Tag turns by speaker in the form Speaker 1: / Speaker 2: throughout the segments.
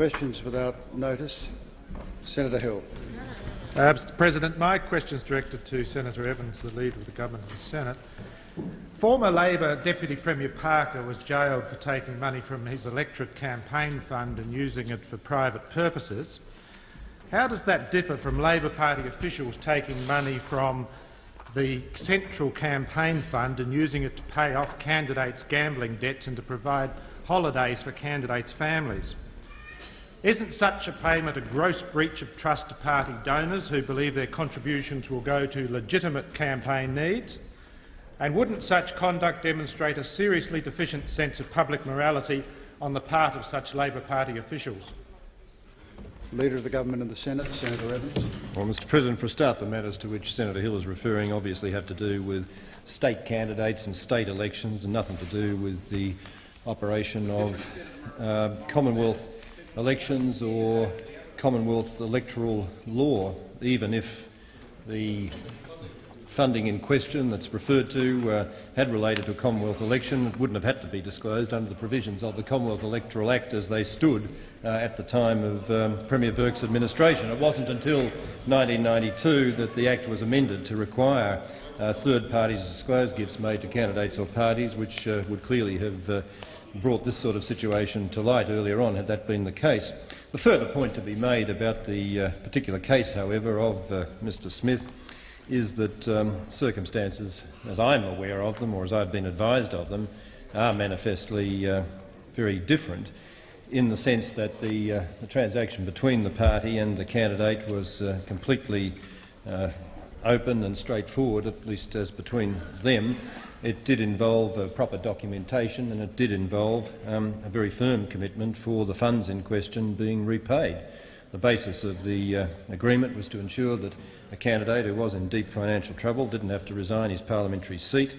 Speaker 1: Questions without notice. Senator Hill.
Speaker 2: Uh, Mr President, my question is directed to Senator Evans, the Leader of the Government of the Senate. Former Labor Deputy Premier Parker was jailed for taking money from his electorate campaign fund and using it for private purposes. How does that differ from Labor Party officials taking money from the central campaign fund and using it to pay off candidates' gambling debts and to provide holidays for candidates' families? Isn't such a payment a gross breach of trust to party donors who believe their contributions will go to legitimate campaign needs? And wouldn't such conduct demonstrate a seriously deficient sense of public morality on the part of such Labor Party officials?
Speaker 1: Leader of the Government and the Senate, Senator Evans.
Speaker 3: Well, Mr President, for a start, the matters to which Senator Hill is referring obviously have to do with state candidates and state elections and nothing to do with the operation of uh, Commonwealth elections or Commonwealth electoral law, even if the funding in question that's referred to uh, had related to a Commonwealth election, it wouldn't have had to be disclosed under the provisions of the Commonwealth Electoral Act as they stood uh, at the time of um, Premier Burke's administration. It wasn't until 1992 that the Act was amended to require uh, third parties to disclose gifts made to candidates or parties, which uh, would clearly have uh, brought this sort of situation to light earlier on, had that been the case. The further point to be made about the uh, particular case, however, of uh, Mr Smith is that um, circumstances, as I'm aware of them or as I've been advised of them, are manifestly uh, very different in the sense that the, uh, the, transaction between the party and the candidate was uh, completely uh, open and straightforward, at least as between them. It did involve proper documentation and it did involve um, a very firm commitment for the funds in question being repaid. The basis of the uh, agreement was to ensure that a candidate who was in deep financial trouble didn't have to resign his parliamentary seat.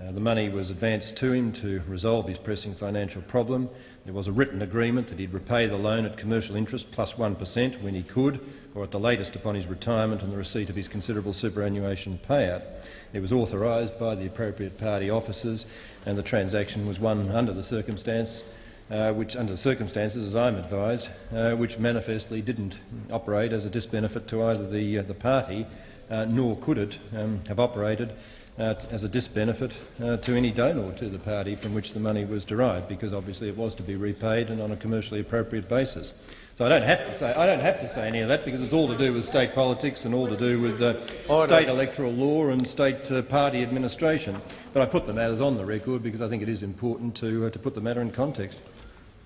Speaker 3: Uh, the money was advanced to him to resolve his pressing financial problem. There was a written agreement that he'd repay the loan at commercial interest plus 1 per cent when he could, or at the latest upon his retirement and the receipt of his considerable superannuation payout. It was authorised by the appropriate party officers, and the transaction was one under the circumstance uh, which, under the circumstances, as I'm advised, uh, which manifestly didn't operate as a disbenefit to either the, uh, the party, uh, nor could it um, have operated uh, as a disbenefit uh, to any donor to the party from which the money was derived, because obviously it was to be repaid and on a commercially appropriate basis. So I don't have to say I don't have to say any of that because it's all to do with state politics and all to do with uh, state electoral law and state uh, party administration. But I put the matters on the record because I think it is important to uh, to put the matter in context.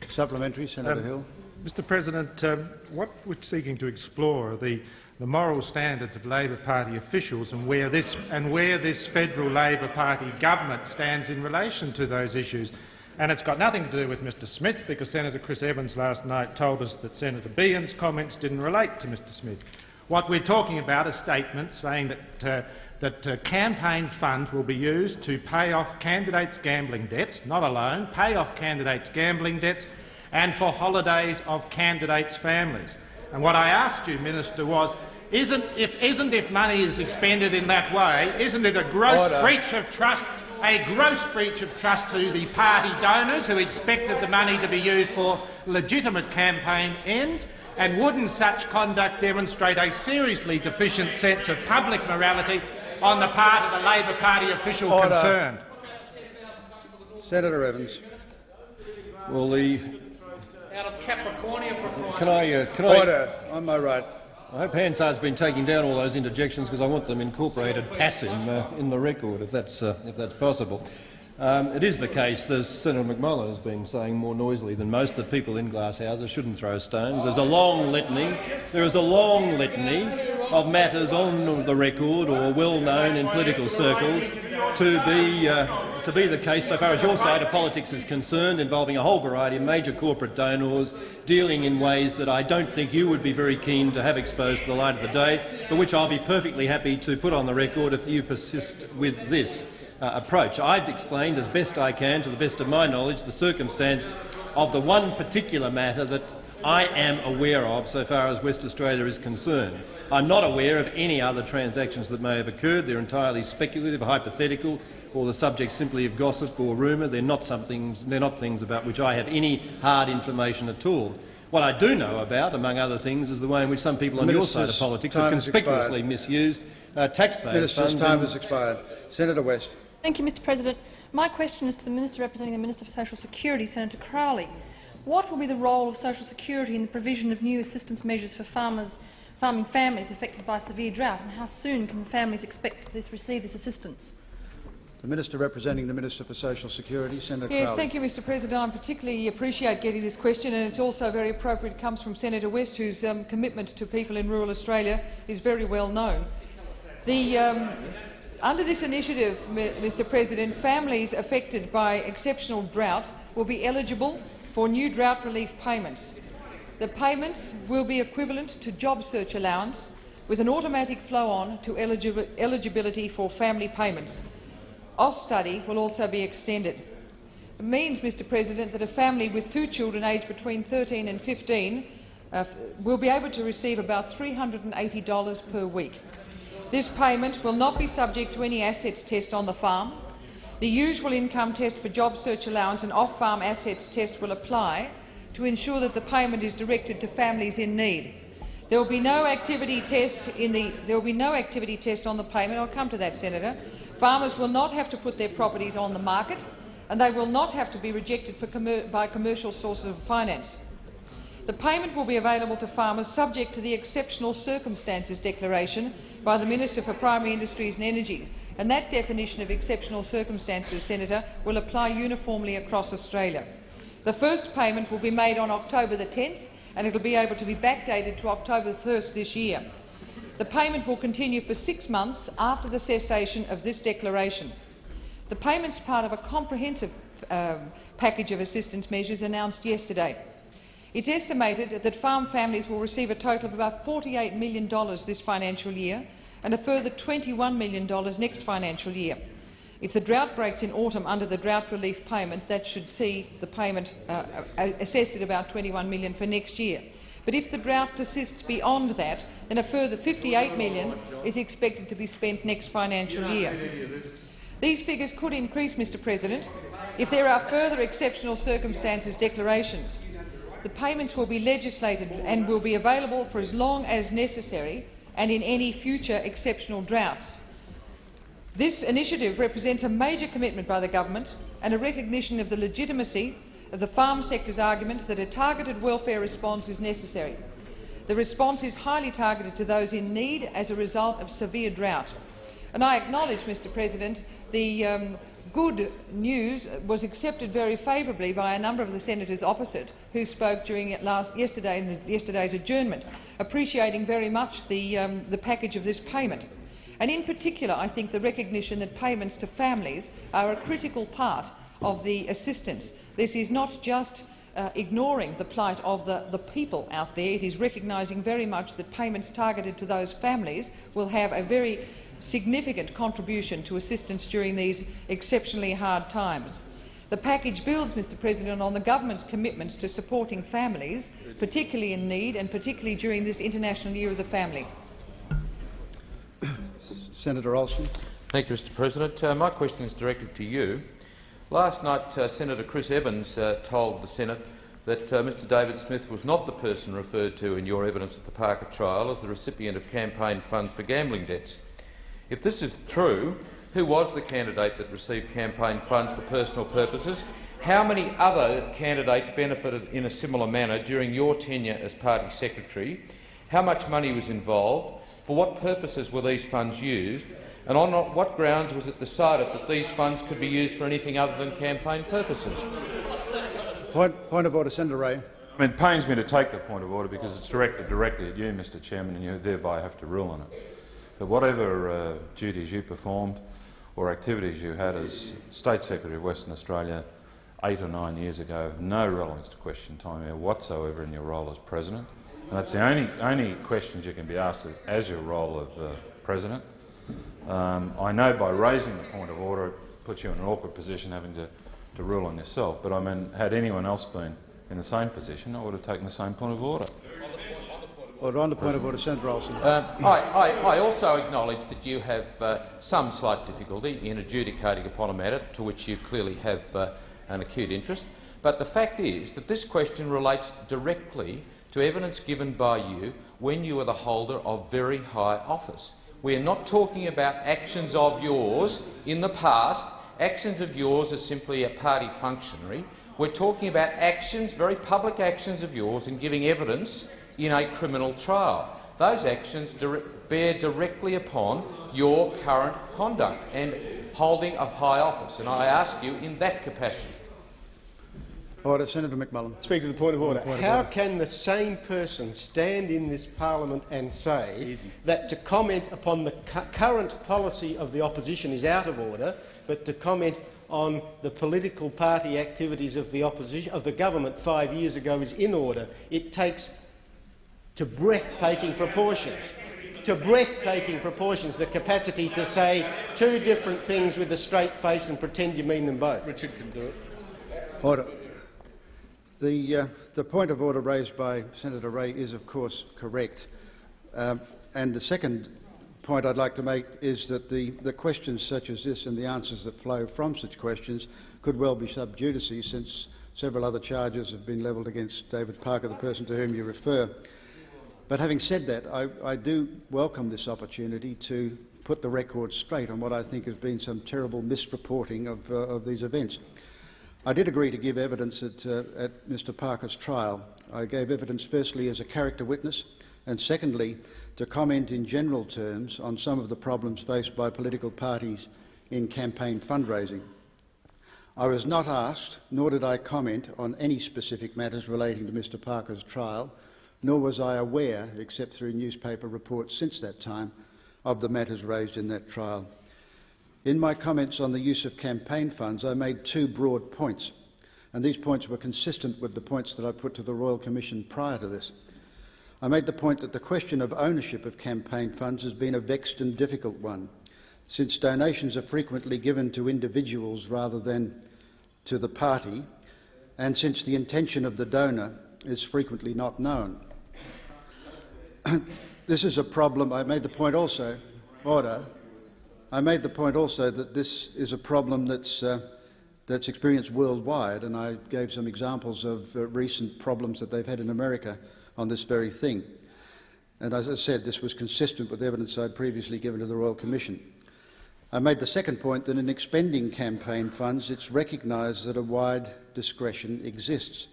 Speaker 1: Supplementary, Senator
Speaker 2: um,
Speaker 1: Hill.
Speaker 2: Mr President, um, what we're seeking to explore are the, the moral standards of Labor Party officials and where, this, and where this federal Labor Party government stands in relation to those issues. And it's got nothing to do with Mr Smith, because Senator Chris Evans last night told us that Senator Beahan's comments didn't relate to Mr Smith. What we're talking about is statements saying that, uh, that uh, campaign funds will be used to pay off candidates' gambling debts, not alone, pay off candidates' gambling debts, and for holidays of candidates' families. And what I asked you, Minister, was isn't if, isn't if money is expended in that way, isn't it a gross Order. breach of trust a gross breach of trust to the party donors who expected the money to be used for legitimate campaign ends, and wouldn't such conduct demonstrate a seriously deficient sense of public morality on the part of the Labor Party official Order. concerned?
Speaker 1: Senator Evans.
Speaker 3: Well, the
Speaker 4: out of Capricornia.
Speaker 3: Can I? Uh, can
Speaker 1: Order. I, on my right.
Speaker 3: I hope Hansard's been taking down all those interjections because I want them incorporated passive uh, in the record, if that's, uh, if that's possible. Um, it is the case, as Senator McMullan has been saying more noisily than most, that people in glass houses shouldn't throw stones. There's a long litany. There is a long litany of matters on the record or well known in political circles to be, uh, to be the case so far as your side of politics is concerned, involving a whole variety of major corporate donors dealing in ways that I don't think you would be very keen to have exposed to the light of the day, but which I'll be perfectly happy to put on the record if you persist with this. Uh, approach. I've explained as best I can, to the best of my knowledge, the circumstance of the one particular matter that I am aware of so far as West Australia is concerned. I'm not aware of any other transactions that may have occurred. They're entirely speculative, hypothetical, or the subject simply of gossip or rumour. They're not, they're not things about which I have any hard information at all. What I do know about, among other things, is the way in which some people on your side of politics have conspicuously misused uh, taxpayers'
Speaker 1: Minister's
Speaker 3: funds.
Speaker 1: time has expired. Senator West.
Speaker 5: Thank you, Mr President. My question is to the Minister representing the Minister for Social Security, Senator Crowley. What will be the role of social security in the provision of new assistance measures for farmers, farming families affected by severe drought, and how soon can the families expect to receive this assistance?
Speaker 1: The Minister representing the Minister for Social Security, Senator
Speaker 6: Yes,
Speaker 1: Crowley.
Speaker 6: thank you, Mr President. I particularly appreciate getting this question, and it's also very appropriate it comes from Senator West, whose um, commitment to people in rural Australia is very well known. The, um, under this initiative, Mr President, families affected by exceptional drought will be eligible for new drought relief payments. The payments will be equivalent to job search allowance, with an automatic flow-on to eligi eligibility for family payments. Austudy will also be extended. It means, Mr President, that a family with two children aged between 13 and 15 uh, will be able to receive about $380 per week. This payment will not be subject to any assets test on the farm. The usual income test for job search allowance and off-farm assets test will apply to ensure that the payment is directed to families in need. There will be no activity test in the there will be no activity test on the payment. I'll come to that, Senator. Farmers will not have to put their properties on the market, and they will not have to be rejected commer by commercial sources of finance. The payment will be available to farmers subject to the exceptional circumstances declaration by the Minister for Primary Industries and Energy, and that definition of exceptional circumstances, Senator, will apply uniformly across Australia. The first payment will be made on October the 10th, and it will be able to be backdated to October 1st this year. The payment will continue for six months after the cessation of this declaration. The payment is part of a comprehensive um, package of assistance measures announced yesterday. It's estimated that farm families will receive a total of about $48 million this financial year and a further $21 million next financial year. If the drought breaks in autumn under the drought relief payment, that should see the payment uh, uh, assessed at about 21 million for next year. But if the drought persists beyond that, then a further 58 million is expected to be spent next financial year. These figures could increase, Mr President, if there are further exceptional circumstances declarations. The payments will be legislated and will be available for as long as necessary and in any future exceptional droughts. This initiative represents a major commitment by the government and a recognition of the legitimacy of the farm sector's argument that a targeted welfare response is necessary. The response is highly targeted to those in need as a result of severe drought. And I acknowledge, Mr President, the um, good news was accepted very favourably by a number of the senators opposite who spoke during last, yesterday yesterday's adjournment, appreciating very much the, um, the package of this payment. And in particular, I think the recognition that payments to families are a critical part of the assistance. This is not just uh, ignoring the plight of the, the people out there. It is recognising very much that payments targeted to those families will have a very significant contribution to assistance during these exceptionally hard times. The package builds, Mr President, on the government's commitments to supporting families, particularly in need and particularly during this International Year of the Family.
Speaker 1: Senator Alston.
Speaker 4: Thank you, Mr President. Uh, my question is directed to you. Last night, uh, Senator Chris Evans uh, told the Senate that uh, Mr David Smith was not the person referred to in your evidence at the Parker trial as the recipient of campaign funds for gambling debts. If this is true, who was the candidate that received campaign funds for personal purposes? How many other candidates benefited in a similar manner during your tenure as party secretary? How much money was involved? For what purposes were these funds used? And on what grounds was it decided that these funds could be used for anything other than campaign purposes?
Speaker 1: Point, point of order, Senator Ray.
Speaker 7: I mean, it pains me to take the point of order because it's directed directly at you, Mr Chairman, and you thereby have to rule on it. But whatever uh, duties you performed or activities you had as State Secretary of Western Australia eight or nine years ago have no relevance to question time here whatsoever in your role as President. And that's the only, only questions you can be asked as, as your role of uh, President. Um, I know by raising the point of order it puts you in an awkward position having to, to rule on yourself, but I mean, had anyone else been in the same position, I would have taken the same point of order.
Speaker 1: On the point of order, Senator Alston.
Speaker 4: Uh, I, I, I also acknowledge that you have uh, some slight difficulty in adjudicating upon a matter to which you clearly have uh, an acute interest. But the fact is that this question relates directly to evidence given by you when you were the holder of very high office. We are not talking about actions of yours in the past, actions of yours as simply a party functionary. We're talking about actions, very public actions of yours in giving evidence in a criminal trial. Those actions dire bear directly upon your current conduct and holding of high office, and I ask you in that capacity.
Speaker 1: Order. Senator McMullan.
Speaker 8: Speak to the point of order.
Speaker 1: Point of
Speaker 8: How
Speaker 1: order.
Speaker 8: can the same person stand in this parliament and say that to comment upon the cu current policy of the opposition is out of order, but to comment on the political party activities of the opposition of the government five years ago is in order? It takes to breathtaking proportions. To breathtaking proportions, the capacity to say two different things with a straight face and pretend you mean them both. Richard can do it.
Speaker 1: Order. The, uh, the point of order raised by Senator Ray is, of course, correct. Um, and the second point I'd like to make is that the, the questions such as this and the answers that flow from such questions could well be sub judice since several other charges have been levelled against David Parker, the person to whom you refer. But having said that, I, I do welcome this opportunity to put the record straight on what I think has been some terrible misreporting of, uh, of these events. I did agree to give evidence at, uh, at Mr Parker's trial. I gave evidence firstly as a character witness and secondly to comment in general terms on some of the problems faced by political parties in campaign fundraising. I was not asked, nor did I comment on any specific matters relating to Mr Parker's trial, nor was I aware, except through newspaper reports since that time, of the matters raised in that trial. In my comments on the use of campaign funds, I made two broad points, and these points were consistent with the points that I put to the Royal Commission prior to this. I made the point that the question of ownership of campaign funds has been a vexed and difficult one, since donations are frequently given to individuals rather than to the party, and since the intention of the donor is frequently not known. this is a problem. I made the point also, order. I made the point also that this is a problem that's, uh, that's experienced worldwide, and I gave some examples of uh, recent problems that they've had in America on this very thing. And as I said, this was consistent with evidence I'd previously given to the Royal Commission. I made the second point that in expending campaign funds, it's recognised that a wide discretion exists.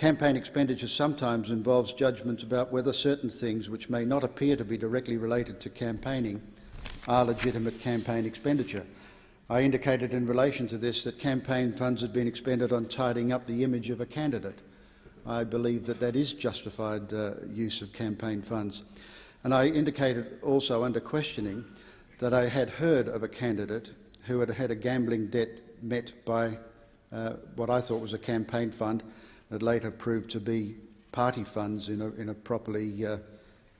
Speaker 1: Campaign expenditure sometimes involves judgments about whether certain things which may not appear to be directly related to campaigning are legitimate campaign expenditure. I indicated in relation to this that campaign funds had been expended on tidying up the image of a candidate. I believe that that is justified uh, use of campaign funds. And I indicated also under questioning that I had heard of a candidate who had had a gambling debt met by uh, what I thought was a campaign fund that later proved to be party funds in a, in a properly uh,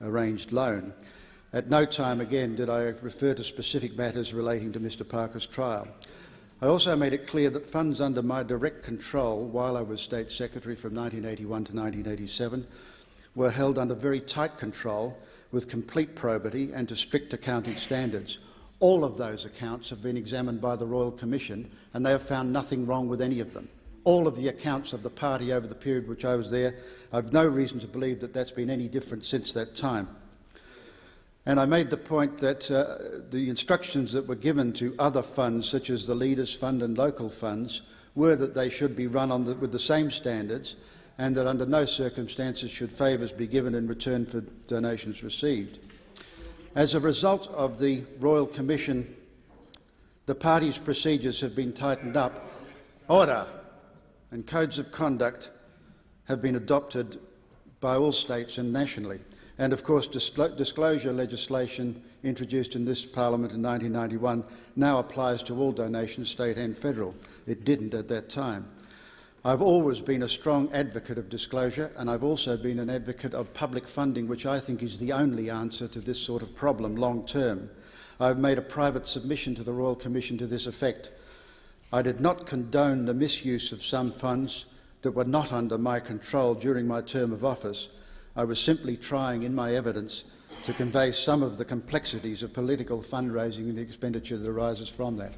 Speaker 1: arranged loan. At no time again did I refer to specific matters relating to Mr Parker's trial. I also made it clear that funds under my direct control while I was State Secretary from 1981 to 1987 were held under very tight control with complete probity and to strict accounting standards. All of those accounts have been examined by the Royal Commission and they have found nothing wrong with any of them. All of the accounts of the party over the period which I was there, I have no reason to believe that that's been any different since that time. And I made the point that uh, the instructions that were given to other funds, such as the Leaders Fund and local funds, were that they should be run the, with the same standards and that under no circumstances should favours be given in return for donations received. As a result of the Royal Commission, the party's procedures have been tightened up. Order and codes of conduct have been adopted by all states and nationally. And of course, disclosure legislation introduced in this parliament in 1991 now applies to all donations, state and federal. It didn't at that time. I've always been a strong advocate of disclosure, and I've also been an advocate of public funding, which I think is the only answer to this sort of problem long term. I've made a private submission to the Royal Commission to this effect. I did not condone the misuse of some funds that were not under my control during my term of office. I was simply trying, in my evidence, to convey some of the complexities of political fundraising and the expenditure that arises from that.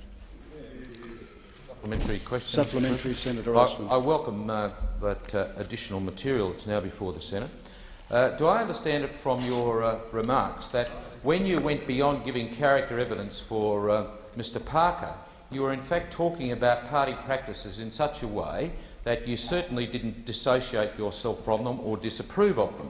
Speaker 4: supplementary question.
Speaker 1: Supplementary, Senator
Speaker 4: I,
Speaker 1: Alston.
Speaker 4: I welcome uh, that uh, additional material that's now before the Senate. Uh, do I understand it from your uh, remarks that when you went beyond giving character evidence for uh, Mr Parker, you were in fact talking about party practices in such a way that you certainly didn't dissociate yourself from them or disapprove of them?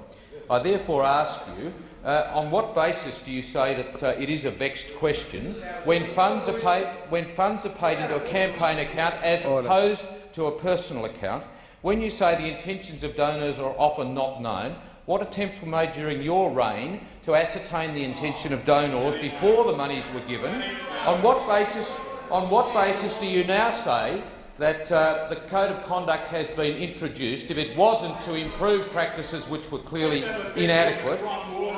Speaker 4: I therefore ask you, uh, on what basis do you say that uh, it is a vexed question when funds are paid when funds are paid into a campaign account as opposed to a personal account? When you say the intentions of donors are often not known, what attempts were made during your reign to ascertain the intention of donors before the monies were given? On what basis? On what basis do you now say that uh, the code of conduct has been introduced if it wasn't to improve practices which were clearly inadequate?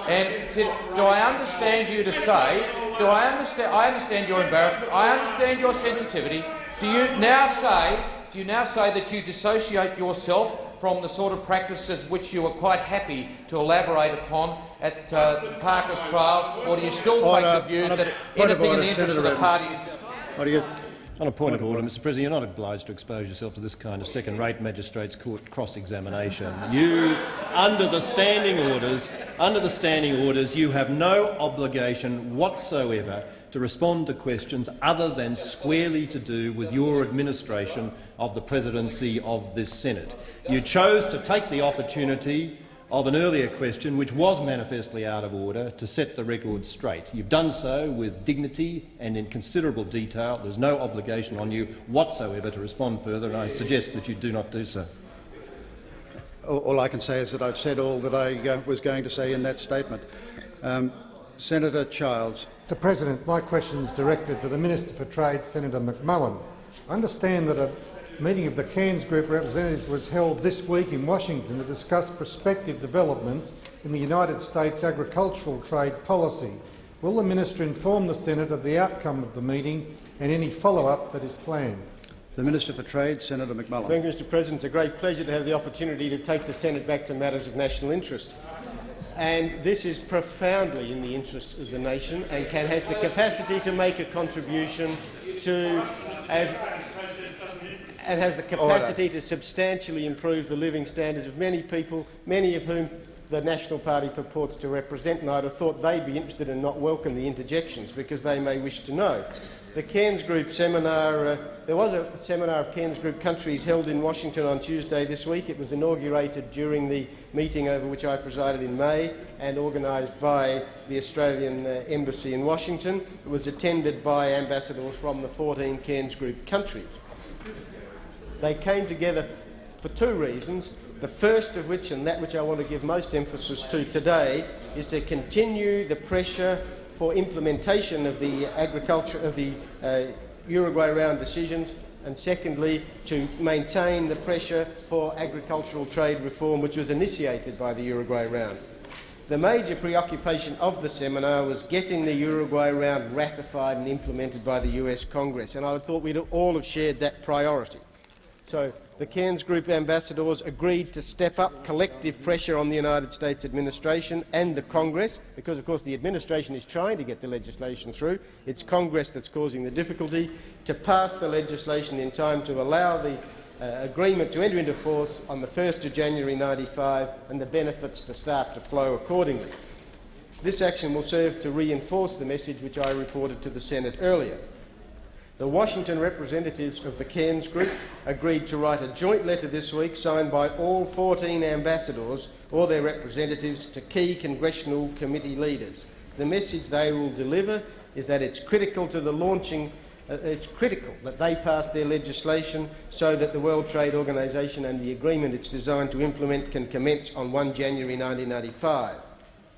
Speaker 4: And did, do I understand you to say? Do I understand? I understand your embarrassment. I understand your sensitivity. Do you now say? Do you now say that you dissociate yourself from the sort of practices which you were quite happy to elaborate upon at uh, Parker's trial, or do you still take the view
Speaker 1: a
Speaker 4: that anything in the interest of the party is
Speaker 1: What do you,
Speaker 3: On a point of order, Mr President, you're not obliged to expose yourself to this kind of second-rate magistrates' court cross-examination. You, under the standing orders, under the standing orders, you have no obligation whatsoever to respond to questions other than squarely to do with your administration of the presidency of this Senate. You chose to take the opportunity of an earlier question, which was manifestly out of order, to set the record straight. You've done so with dignity and in considerable detail. There's no obligation on you whatsoever to respond further, and I suggest that you do not do so.
Speaker 1: all, all I can say is that I've said all that I uh, was going to say in that statement. Um, Senator Childs.
Speaker 9: Mr President, my question is directed to the Minister for Trade, Senator McMullan. I understand that a meeting of the Cairns Group representatives was held this week in Washington to discuss prospective developments in the United States agricultural trade policy. Will the minister inform the Senate of the outcome of the meeting and any follow-up that is planned?
Speaker 1: The Minister for Trade, Senator McMullan.
Speaker 8: Thank you, Mr President. It's a great pleasure to have the opportunity to take the Senate back to matters of national interest. And this is profoundly in the interest of the nation and can, has the capacity to make a contribution to, as, and has the capacity to substantially improve the living standards of many people, many of whom the National Party purports to represent, and I'd have thought they'd be interested and not welcome the interjections because they may wish to know. The Cairns Group seminar, uh, there was a seminar of Cairns Group countries held in Washington on Tuesday this week. It was inaugurated during the meeting over which I presided in May and organised by the Australian uh, Embassy in Washington. It was attended by ambassadors from the 14 Cairns Group countries. They came together for two reasons. The first of which, and that which I want to give most emphasis to today, is to continue the pressure for implementation of the agriculture of the uh, Uruguay round decisions, and secondly, to maintain the pressure for agricultural trade reform, which was initiated by the Uruguay round. The major preoccupation of the seminar was getting the Uruguay round ratified and implemented by the US Congress, and I thought we'd all have shared that priority. So the Cairns Group ambassadors agreed to step up collective pressure on the United States administration and the Congress, because of course the administration is trying to get the legislation through. It's Congress that's causing the difficulty to pass the legislation in time to allow the uh, agreement to enter into force on the 1st of January 95 and the benefits to start to flow accordingly. This action will serve to reinforce the message which I reported to the Senate earlier. The Washington representatives of the Cairns Group agreed to write a joint letter this week signed by all 14 ambassadors or their representatives to key congressional committee leaders. The message they will deliver is that it's critical to the launching uh, it's critical that they pass their legislation so that the World Trade Organisation and the agreement it's designed to implement can commence on 1 January 1995.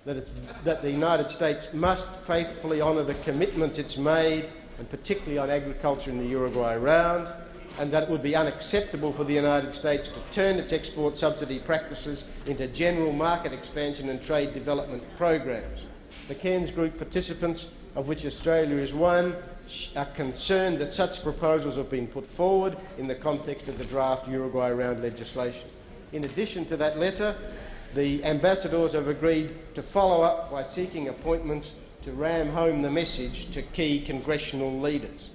Speaker 8: That, that the United States must faithfully honour the commitments it's made and particularly on agriculture in the Uruguay round, and that it would be unacceptable for the United States to turn its export subsidy practices into general market expansion and trade development programs. The Cairns Group participants, of which Australia is one, are concerned that such proposals have been put forward in the context of the draft Uruguay round legislation. In addition to that letter, the ambassadors have agreed to follow up by seeking appointments to ram home the message to key congressional leaders.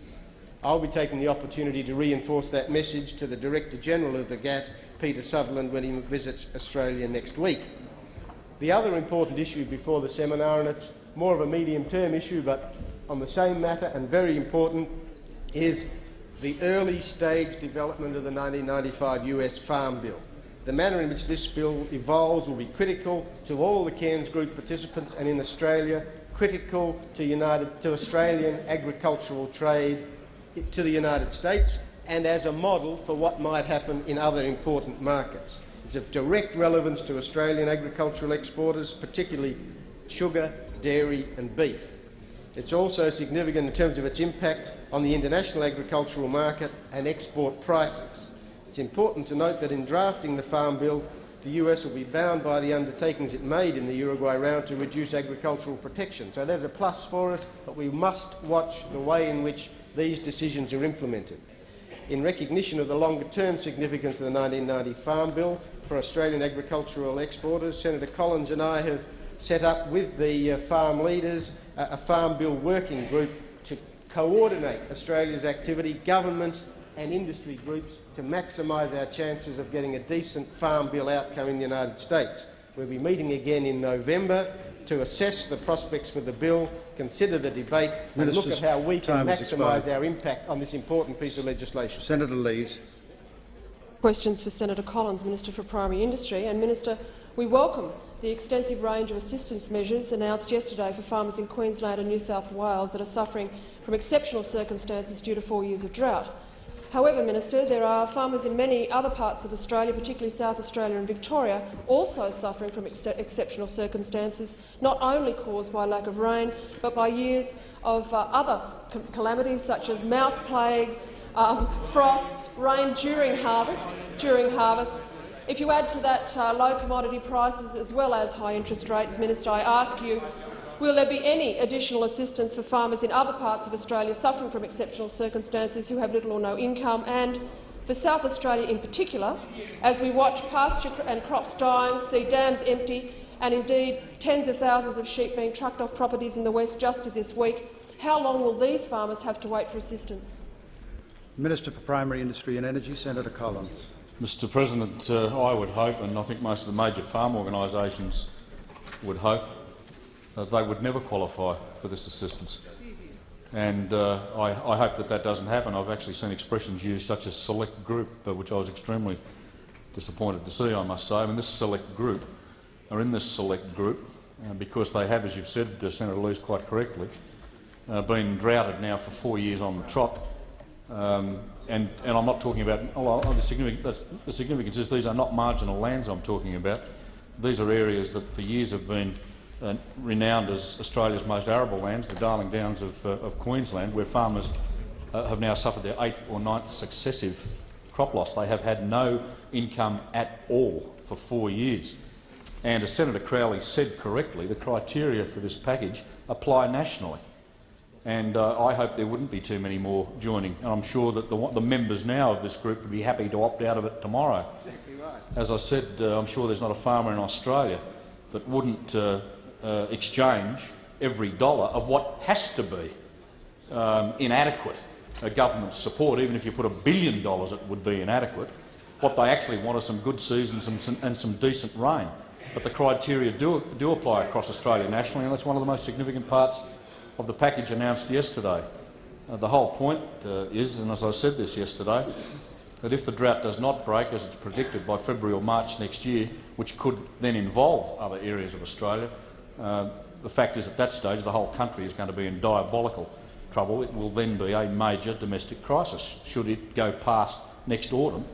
Speaker 8: I'll be taking the opportunity to reinforce that message to the Director-General of the GATT, Peter Sutherland, when he visits Australia next week. The other important issue before the seminar, and it's more of a medium-term issue but on the same matter and very important, is the early stage development of the 1995 US Farm Bill. The manner in which this bill evolves will be critical to all the Cairns Group participants and in Australia, critical to, United, to Australian agricultural trade to the United States and as a model for what might happen in other important markets. It's of direct relevance to Australian agricultural exporters, particularly sugar, dairy and beef. It's also significant in terms of its impact on the international agricultural market and export prices. It's important to note that in drafting the Farm Bill, the US will be bound by the undertakings it made in the Uruguay round to reduce agricultural protection. So there's a plus for us, but we must watch the way in which these decisions are implemented. In recognition of the longer-term significance of the 1990 Farm Bill for Australian agricultural exporters, Senator Collins and I have set up with the uh, farm leaders a Farm Bill working group to coordinate Australia's activity, government and industry groups to maximise our chances of getting a decent Farm Bill outcome in the United States. We'll be meeting again in November to assess the prospects for the bill, consider the debate and look at how we can maximise our impact on this important piece of legislation.
Speaker 1: Senator Lees.
Speaker 10: Questions for Senator Collins, Minister for Primary Industry. And Minister, we welcome the extensive range of assistance measures announced yesterday for farmers in Queensland and New South Wales that are suffering from exceptional circumstances due to four years of drought. However, Minister, there are farmers in many other parts of Australia, particularly South Australia and Victoria, also suffering from ex exceptional circumstances, not only caused by lack of rain, but by years of uh, other calamities such as mouse plagues, um, frosts, rain during harvest, during harvest. If you add to that uh, low commodity prices as well as high interest rates, Minister, I ask you, Will there be any additional assistance for farmers in other parts of Australia suffering from exceptional circumstances who have little or no income? And for South Australia in particular, as we watch pasture and crops dying, see dams empty and indeed tens of thousands of sheep being trucked off properties in the west just this week, how long will these farmers have to wait for assistance?
Speaker 1: Minister for Primary Industry and Energy, Senator Collins.
Speaker 11: Mr President, uh, I would hope, and I think most of the major farm organisations would hope, uh, they would never qualify for this assistance. And uh, I, I, hope that that doesn't happen. I've actually seen expressions used such as select group, uh, which I was extremely disappointed to see, I must say. I mean, this select group are in this select group uh, because they have, as you've said, uh, Senator Lees quite correctly, uh, been droughted now for four years on the trot. Um, and, and, I'm not talking about oh, the significance is these are not marginal lands I'm talking about. These are areas that for years have been uh, renowned as Australia's most arable lands, the Darling Downs of, uh, of Queensland, where farmers uh, have now suffered their eighth or ninth successive crop loss. They have had no income at all for four years. And as Senator Crowley said correctly, the criteria for this package apply nationally. And uh, I hope there wouldn't be too many more joining. And I'm sure that the, the, members now of this group would be happy to opt out of it tomorrow. Exactly right. As I said, uh, I'm sure there's not a farmer in Australia that wouldn't uh, exchange every dollar of what has to be um, inadequate government support. Even if you put a billion dollars, it would be inadequate. What they actually want are some good seasons and some, and some decent rain. But the criteria do, do apply across Australia nationally, and that's one of the most significant parts of the package announced yesterday. Uh, the whole point uh, is, and as I said this yesterday, that if the drought does not break, as it's predicted, by February or March next year, which could then involve other areas of Australia, uh, the fact is at that stage the whole country is going to be in diabolical trouble. It will then be a major domestic crisis should it go past next autumn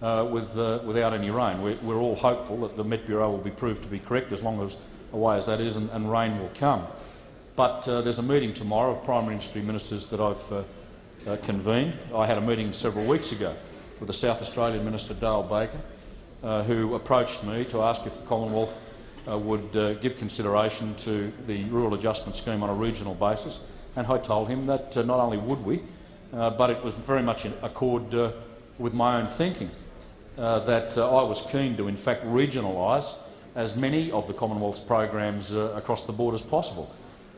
Speaker 11: uh, with, uh, without any rain. We're, we're, all hopeful that the Met Bureau will be proved to be correct as long as away as that is and, and rain will come. But uh, there's a meeting tomorrow of primary industry ministers that I've uh, uh, convened. I had a meeting several weeks ago with the South Australian Minister Dale Baker, who approached me to ask if the Commonwealth uh, would uh, give consideration to the rural adjustment scheme on a regional basis, and I told him that uh, not only would we, uh, but it was very much in accord uh, with my own thinking, uh, that I was keen to in fact regionalise as many of the Commonwealth's programs across the board as possible.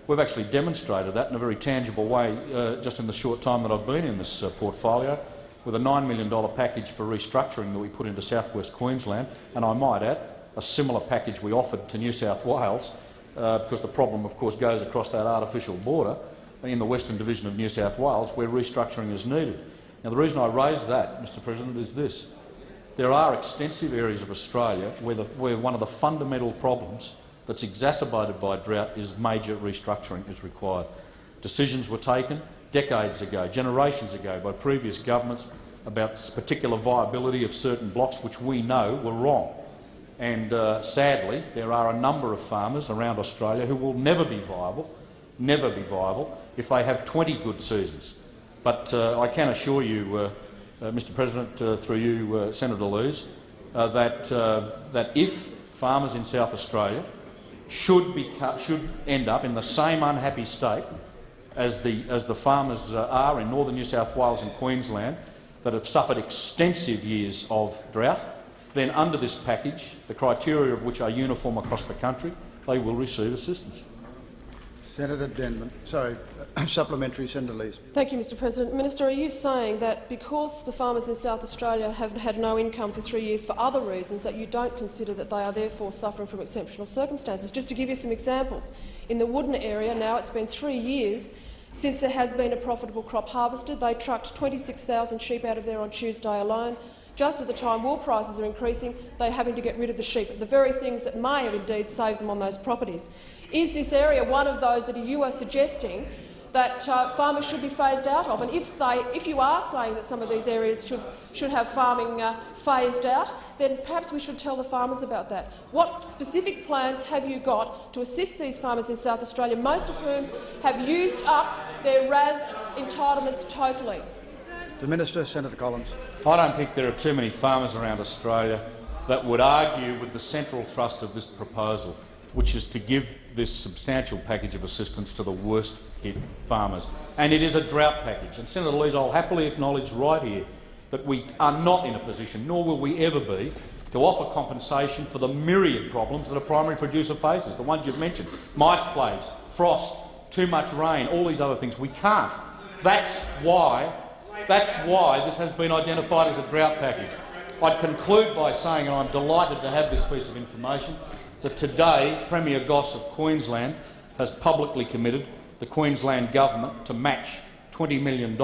Speaker 11: We've actually demonstrated that in a very tangible way just in the short time that I've been in this portfolio, with a $9 million package for restructuring that we put into south west Queensland, and I might add, a similar package we offered to New South Wales, uh, because the problem, of course, goes across that artificial border in the Western Division of New South Wales, where restructuring is needed. Now, the reason I raise that, Mr President, is this. There are extensive areas of Australia where, the, where one of the fundamental problems that's exacerbated by drought is major restructuring is required. Decisions were taken decades ago, generations ago, by previous governments about particular viability of certain blocks which we know were wrong. And uh, sadly, there are a number of farmers around Australia who will never be viable, never be viable, if they have 20 good seasons. But uh, I can assure you, uh, uh Mr President, uh, through you, uh, Senator Lees, that, that if farmers in South Australia should, be, should end up in the same unhappy state as the, as the farmers are in northern New South Wales and Queensland that have suffered extensive years of drought, then under this package, the criteria of which are uniform across the country, they will receive assistance.
Speaker 1: Senator Denman. Sorry, supplementary, Senator Lees.
Speaker 10: Thank you, Mr President. Minister, are you saying that because the farmers in South Australia have had no income for three years for other reasons, that you don't consider that they are therefore suffering from exceptional circumstances? Just to give you some examples, in the Wudinna area now it's been three years since there has been a profitable crop harvested. They trucked 26,000 sheep out of there on Tuesday alone. Just at the time wool prices are increasing, they're having to get rid of the sheep, the very things that may have indeed saved them on those properties. Is this area one of those that you are suggesting that uh, farmers should be phased out of? And if, they, if you are saying that some of these areas should, should have farming uh, phased out, then perhaps we should tell the farmers about that. What specific plans have you got to assist these farmers in South Australia, most of whom have used up their RAS entitlements totally?
Speaker 1: The Minister, Senator Collins.
Speaker 11: I don't think there are too many farmers around Australia that would argue with the central thrust of this proposal which is to give this substantial package of assistance to the worst hit farmers. And it is a drought package. And Senator Lees, I'll happily acknowledge right here that we are not in a position, nor will we ever be, to offer compensation for the myriad problems that a primary producer faces, the ones you've mentioned, mice plagues, frost, too much rain, all these other things. We can't. That's why, that's why this has been identified as a drought package. I'd conclude by saying, and I'm delighted to have this piece of information, that today Premier Goss of Queensland has publicly committed the Queensland government to match $20 million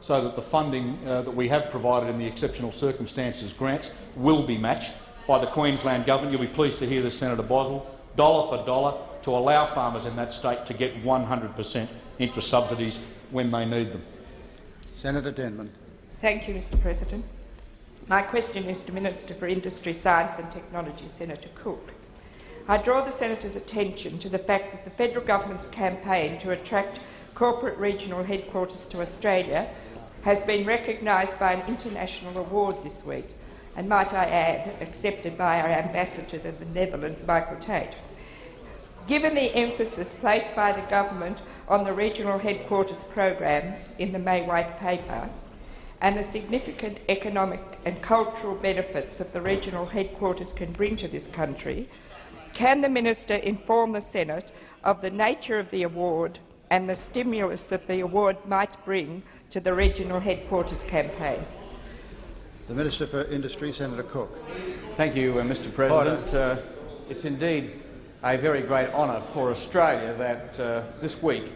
Speaker 11: so that the funding uh, that we have provided in the exceptional circumstances grants will be matched by the Queensland government. You'll be pleased to hear this, Senator Boswell, dollar for dollar, to allow farmers in that state to get 100 per cent interest subsidies when they need them.
Speaker 1: Senator Denman.
Speaker 12: Thank you, Mr President. My question is to Minister for Industry, Science and Technology, Senator Cook. I draw the Senator's attention to the fact that the federal government's campaign to attract corporate regional headquarters to Australia has been recognised by an international award this week, and might I add, accepted by our ambassador to the Netherlands, Michael Tate. Given the emphasis placed by the government on the regional headquarters program in the May White Paper, and the significant economic and cultural benefits that the regional headquarters can bring to this country, can the minister inform the Senate of the nature of the award and the stimulus that the award might bring to the regional headquarters campaign?
Speaker 1: The Minister for Industry, Senator Cook.
Speaker 13: Thank you, uh, Mr President. Uh, it's indeed a very great honour for Australia that uh, this week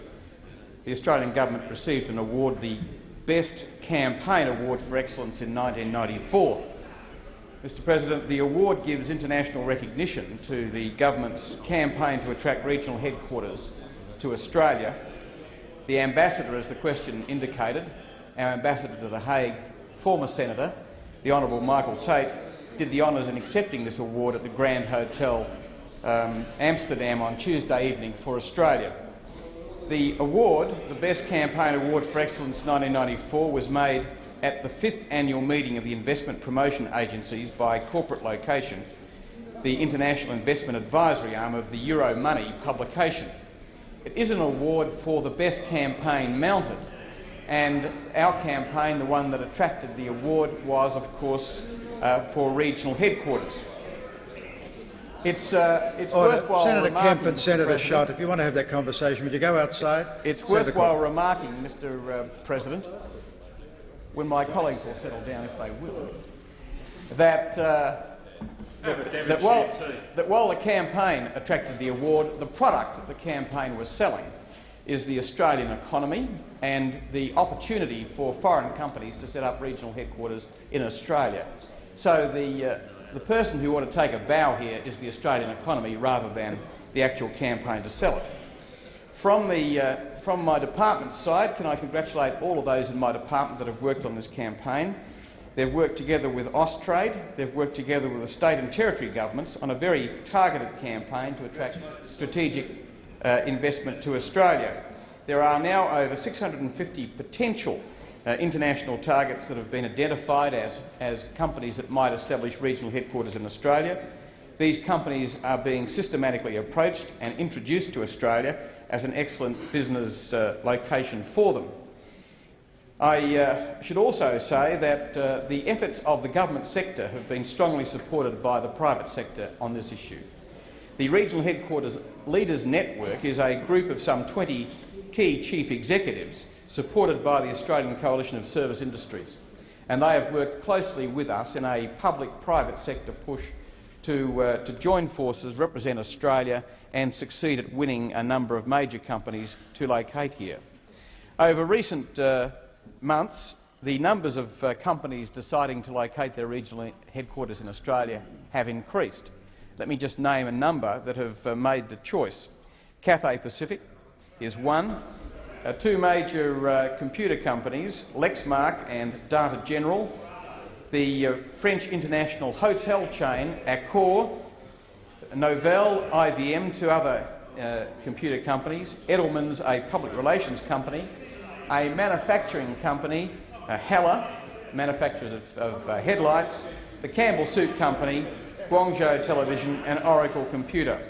Speaker 13: the Australian government received an award, the Best Campaign Award for Excellence in 1994. Mr President, the award gives international recognition to the government's campaign to attract regional headquarters to Australia. The ambassador, as the question indicated, our ambassador to The Hague, former senator, the Honourable Michael Tate, did the honours in accepting this award at the Grand Hotel um, Amsterdam on Tuesday evening for Australia. The award, the Best Campaign Award for Excellence 1994, was made at the fifth annual meeting of the investment promotion agencies by corporate location, the International Investment Advisory arm of the Euromoney publication. It is an award for the best campaign mounted, and our campaign, the one that attracted the award, was, of course, uh, for regional headquarters. It's, uh, it's
Speaker 1: Order.
Speaker 13: worthwhile
Speaker 1: Senator
Speaker 13: remarking,
Speaker 1: Kemp and Senator
Speaker 13: President,
Speaker 1: Schott, if you want to have that conversation, would you go outside?
Speaker 13: It's
Speaker 1: Senator
Speaker 13: worthwhile
Speaker 1: Corbett.
Speaker 13: remarking, Mr uh, President, when my colleagues will settle down if they will, that, uh, that, that while, that while the campaign attracted the award, the product that the campaign was selling is the Australian economy and the opportunity for foreign companies to set up regional headquarters in Australia. So the, uh, the person who ought to take a bow here is the Australian economy rather than the actual campaign to sell it. From, the, uh, from my department's side, can I congratulate all of those in my department that have worked on this campaign. They've worked together with Austrade, they've worked together with the state and territory governments on a very targeted campaign to attract strategic uh, investment to Australia. There are now over 650 potential uh, international targets that have been identified as, as companies that might establish regional headquarters in Australia. These companies are being systematically approached and introduced to Australia as an excellent business uh, location for them. I uh, should also say that uh, the efforts of the government sector have been strongly supported by the private sector on this issue. The Regional Headquarters Leaders Network is a group of some 20 key chief executives supported by the Australian Coalition of Service Industries, and they have worked closely with us in a public-private sector push to, uh, to join forces, represent Australia and succeed at winning a number of major companies to locate here. Over recent uh, months, the numbers of uh, companies deciding to locate their regional headquarters in Australia have increased. Let me just name a number that have uh, made the choice. Cathay Pacific is one. Uh, two major uh, computer companies, Lexmark and Data General, the uh, French international hotel chain Accor, Novell, IBM, two other uh, computer companies, Edelman's, a public relations company, a manufacturing company, uh, Hella, manufacturers of, of uh, headlights, the Campbell Soup Company, Guangzhou Television and Oracle Computer.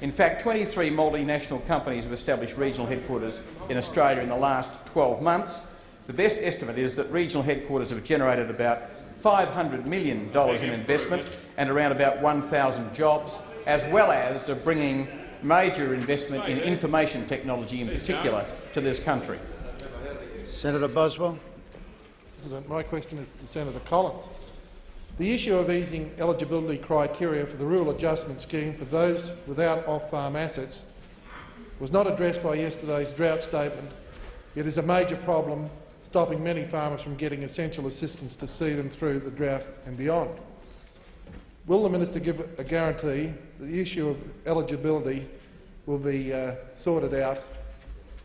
Speaker 13: In fact, 23 multinational companies have established regional headquarters in Australia in the last 12 months. The best estimate is that regional headquarters have generated about $500 million in investment and around about 1,000 jobs, as well as bringing major investment in information technology in particular to this country.
Speaker 1: Senator Boswell.
Speaker 14: President, my question is to Senator Collins. The issue of easing eligibility criteria for the Rural Adjustment Scheme for those without off-farm assets was not addressed by yesterday's drought statement, It is a major problem stopping many farmers from getting essential assistance to see them through the drought and beyond. Will the minister give a guarantee that the issue of eligibility will be uh, sorted out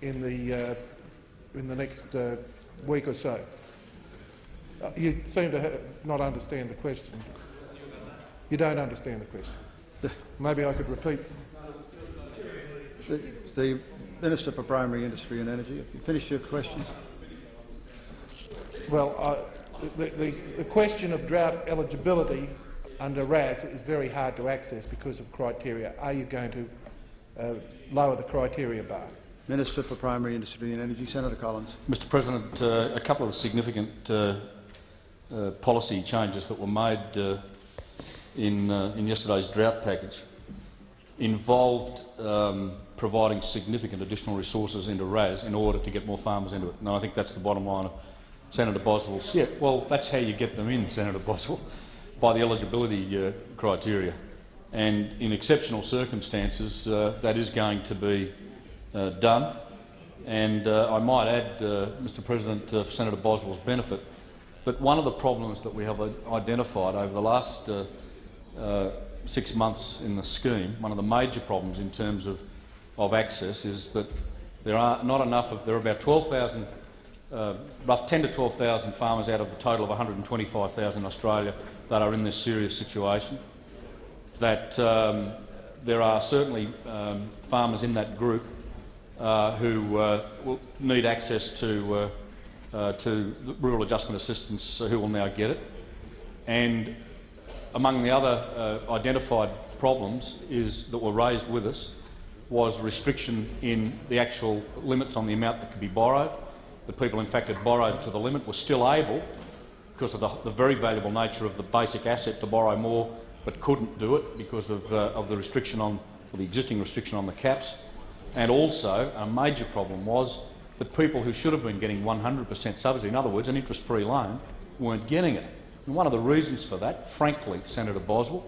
Speaker 14: in the, uh, in the next uh, week or so? Uh, You seem to not understand the question. You don't understand the question. Maybe I could repeat.
Speaker 1: The, the Minister for Primary Industry and Energy, have you finished your questions?
Speaker 14: Well, uh, the, the, the question of drought eligibility under RAS is very hard to access because of criteria. Are you going to uh, lower the criteria bar?
Speaker 1: Minister for Primary Industry and Energy, Senator Collins.
Speaker 11: Mr President, uh, a couple of significant uh, uh, policy changes that were made uh, in, uh, in yesterday's drought package involved um, providing significant additional resources into RAS in order to get more farmers into it. And I think that's the bottom line of Senator Boswell's. Yeah, well, that's how you get them in, Senator Boswell, by the eligibility criteria. And in exceptional circumstances, that is going to be done. And uh, I might add, uh, Mr President, uh, for Senator Boswell's benefit, that one of the problems that we have identified over the last uh, uh, six months in the scheme, one of the major problems in terms of, of access is that there are not enough of, there are about 12,000, uh, rough 10 to 12,000 farmers out of the total of 125,000 in Australia that are in this serious situation. That um, there are certainly um, farmers in that group uh, who uh, will need access to, uh, to rural adjustment assistance who will now get it. And among the other uh, identified problems is, that were raised with us was restriction in the actual limits on the amount that could be borrowed. The people, in fact, had borrowed to the limit were still able, because of the, the very valuable nature of the basic asset, to borrow more but couldn't do it because of, uh, of the restriction on the existing restriction on the caps. And also, a major problem was that people who should have been getting 100 per cent subsidy, in other words, an interest-free loan, weren't getting it. And one of the reasons for that, frankly, Senator Boswell,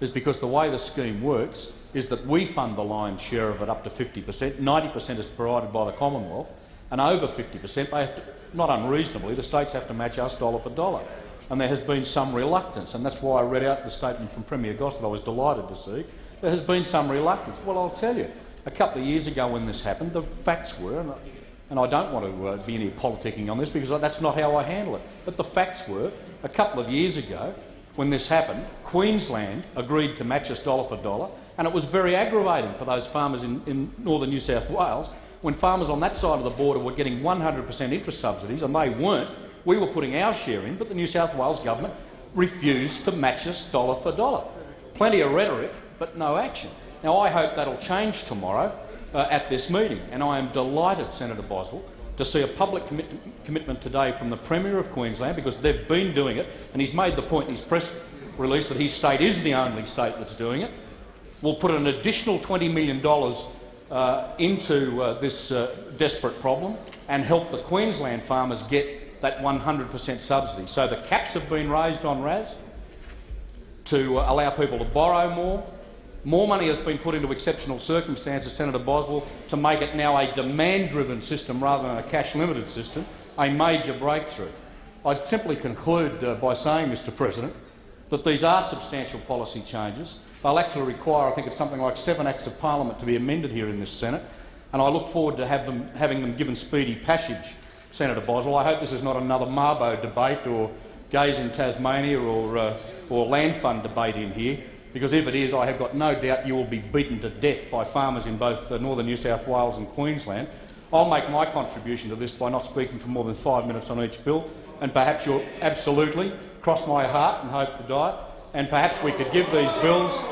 Speaker 11: is because the way the scheme works is that we fund the lion's share of it up to 50 per cent, 90 per cent is provided by the Commonwealth, and over 50 per cent, they have to, not unreasonably, the states have to match us dollar for dollar. And there has been some reluctance, and that's why I read out the statement from Premier Goss that I was delighted to see. There has been some reluctance. Well, I'll tell you, a couple of years ago when this happened, the facts were, and and I don't want to uh, be any politicking on this because that's not how I handle it, but the facts were, a couple of years ago, when this happened, Queensland agreed to match us dollar for dollar, and it was very aggravating for those farmers in, in northern New South Wales when farmers on that side of the border were getting 100 per cent interest subsidies and they weren't. We were putting our share in, but the New South Wales government refused to match us dollar for dollar. Plenty of rhetoric, but no action. Now, I hope that'll change tomorrow uh, at this meeting, and I am delighted, Senator Boswell, to see a public commit commitment today from the Premier of Queensland, because they've been doing it, and he's made the point in his press release that his state is the only state that's doing it. We'll put an additional $20 million uh, into uh, this uh, desperate problem and help the Queensland farmers get that 100 per cent subsidy. So the caps have been raised on RAS to uh, allow people to borrow more. More money has been put into exceptional circumstances, Senator Boswell, to make it now a demand-driven system rather than a cash-limited system, a major breakthrough. I'd simply conclude uh, by saying, Mr President, that these are substantial policy changes They'll actually require, I think it's something like seven Acts of Parliament to be amended here in this Senate, and I look forward to have them, having them given speedy passage, Senator Boswell. I hope this is not another Mabo debate or gays in Tasmania or, uh, or land fund debate in here, because if it is, I have got no doubt you will be beaten to death by farmers in both uh, northern New South Wales and Queensland. I'll make my contribution to this by not speaking for more than five minutes on each bill, and perhaps you'll absolutely cross my heart and hope to die, and perhaps we could give these bills,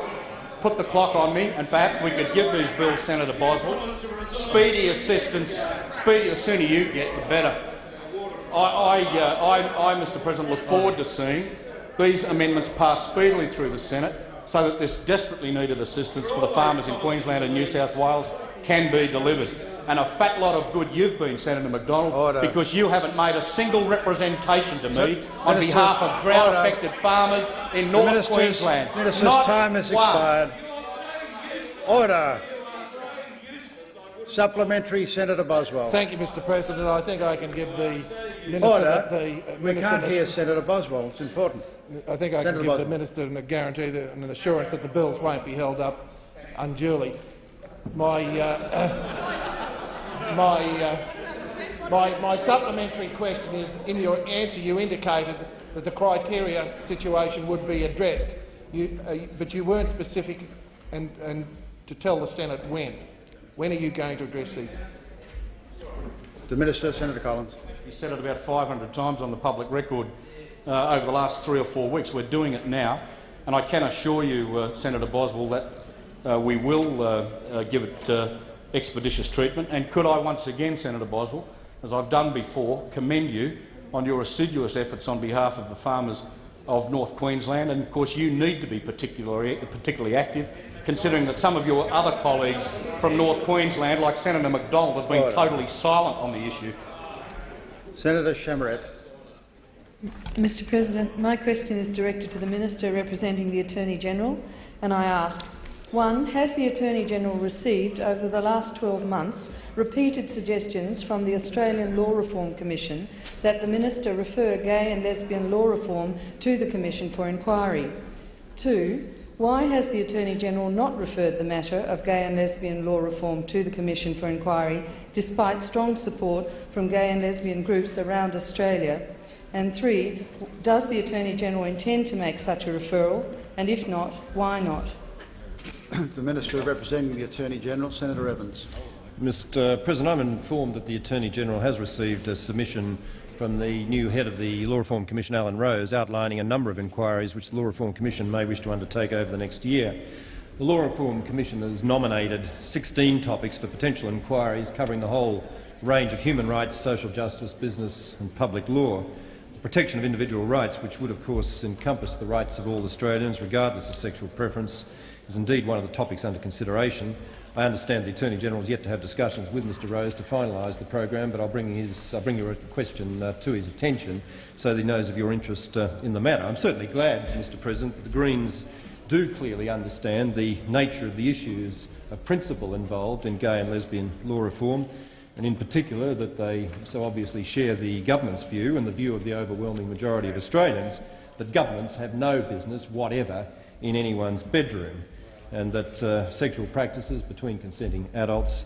Speaker 11: put the clock on me, and perhaps we could give these bills, Senator Boswell, speedy assistance. Speedy, the sooner you get, the better. I, I, uh, I, I, Mr President, look forward to seeing these amendments pass speedily through the Senate so that this desperately needed assistance for the farmers in Queensland and New South Wales can be delivered and a fat lot of good you've been, Senator McDonald, Order. because you haven't made a single representation to me on behalf of drought-affected farmers in North minister's, Queensland.
Speaker 1: Minister's Not time has one. expired. Order. Supplementary, Senator Boswell.
Speaker 14: Thank you, Mr President. I think I can give the Minister
Speaker 1: Order.
Speaker 14: The,
Speaker 1: uh, we can't hear Senator Boswell. It's important.
Speaker 14: I think I Senator can give Boswell. the Minister a guarantee that, and an assurance that the bills won't be held up unduly. My uh, my, uh, my, my supplementary question is, in your answer you indicated that the criteria situation would be addressed, you, uh, but you weren't specific and, and to tell the Senate when. When are you going to address these?
Speaker 1: The Minister, Senator Collins.
Speaker 11: He said it about 500 times on the public record uh, over the last three or four weeks. We're doing it now, and I can assure you, uh, Senator Boswell, that uh, we will uh, uh, give it expeditious treatment. And could I once again, Senator Boswell, as I've done before, commend you on your assiduous efforts on behalf of the farmers of North Queensland. And of course you need to be particularly, particularly active, considering that some of your other colleagues from North Queensland, like Senator McDonald, have been totally silent on the issue.
Speaker 1: Senator Chamarette.
Speaker 15: Mr President, my question is directed to the Minister representing the Attorney-General, and I ask, one, has the Attorney-General received, over the last 12 months, repeated suggestions from the Australian Law Reform Commission that the Minister refer gay and lesbian law reform to the Commission for inquiry? Two, why has the Attorney-General not referred the matter of gay and lesbian law reform to the Commission for inquiry, despite strong support from gay and lesbian groups around Australia? And three, does the Attorney-General intend to make such a referral, and if not, why not?
Speaker 1: the Minister representing the Attorney-General, Senator Evans.
Speaker 3: Mr President, I'm informed that the Attorney-General has received a submission from the new head of the Law Reform Commission, Alan Rose, outlining a number of inquiries which the Law Reform Commission may wish to undertake over the next year. The Law Reform Commission has nominated 16 topics for potential inquiries covering the whole range of human rights, social justice, business and public law. Protection of individual rights, which would of course encompass the rights of all Australians, regardless of sexual preference, is indeed one of the topics under consideration. I understand the Attorney-General has yet to have discussions with Mr Rose to finalise the program, but I'll bring, his, I'll bring your question uh, to his attention so that he knows of your interest uh, in the matter. I'm certainly glad, Mr President, that the Greens do clearly understand the nature of the issues of principle involved in gay and lesbian law reform, and in particular that they so obviously share the government's view and the view of the overwhelming majority of Australians that governments have no business whatever in anyone's bedroom and that uh, sexual practices between consenting adults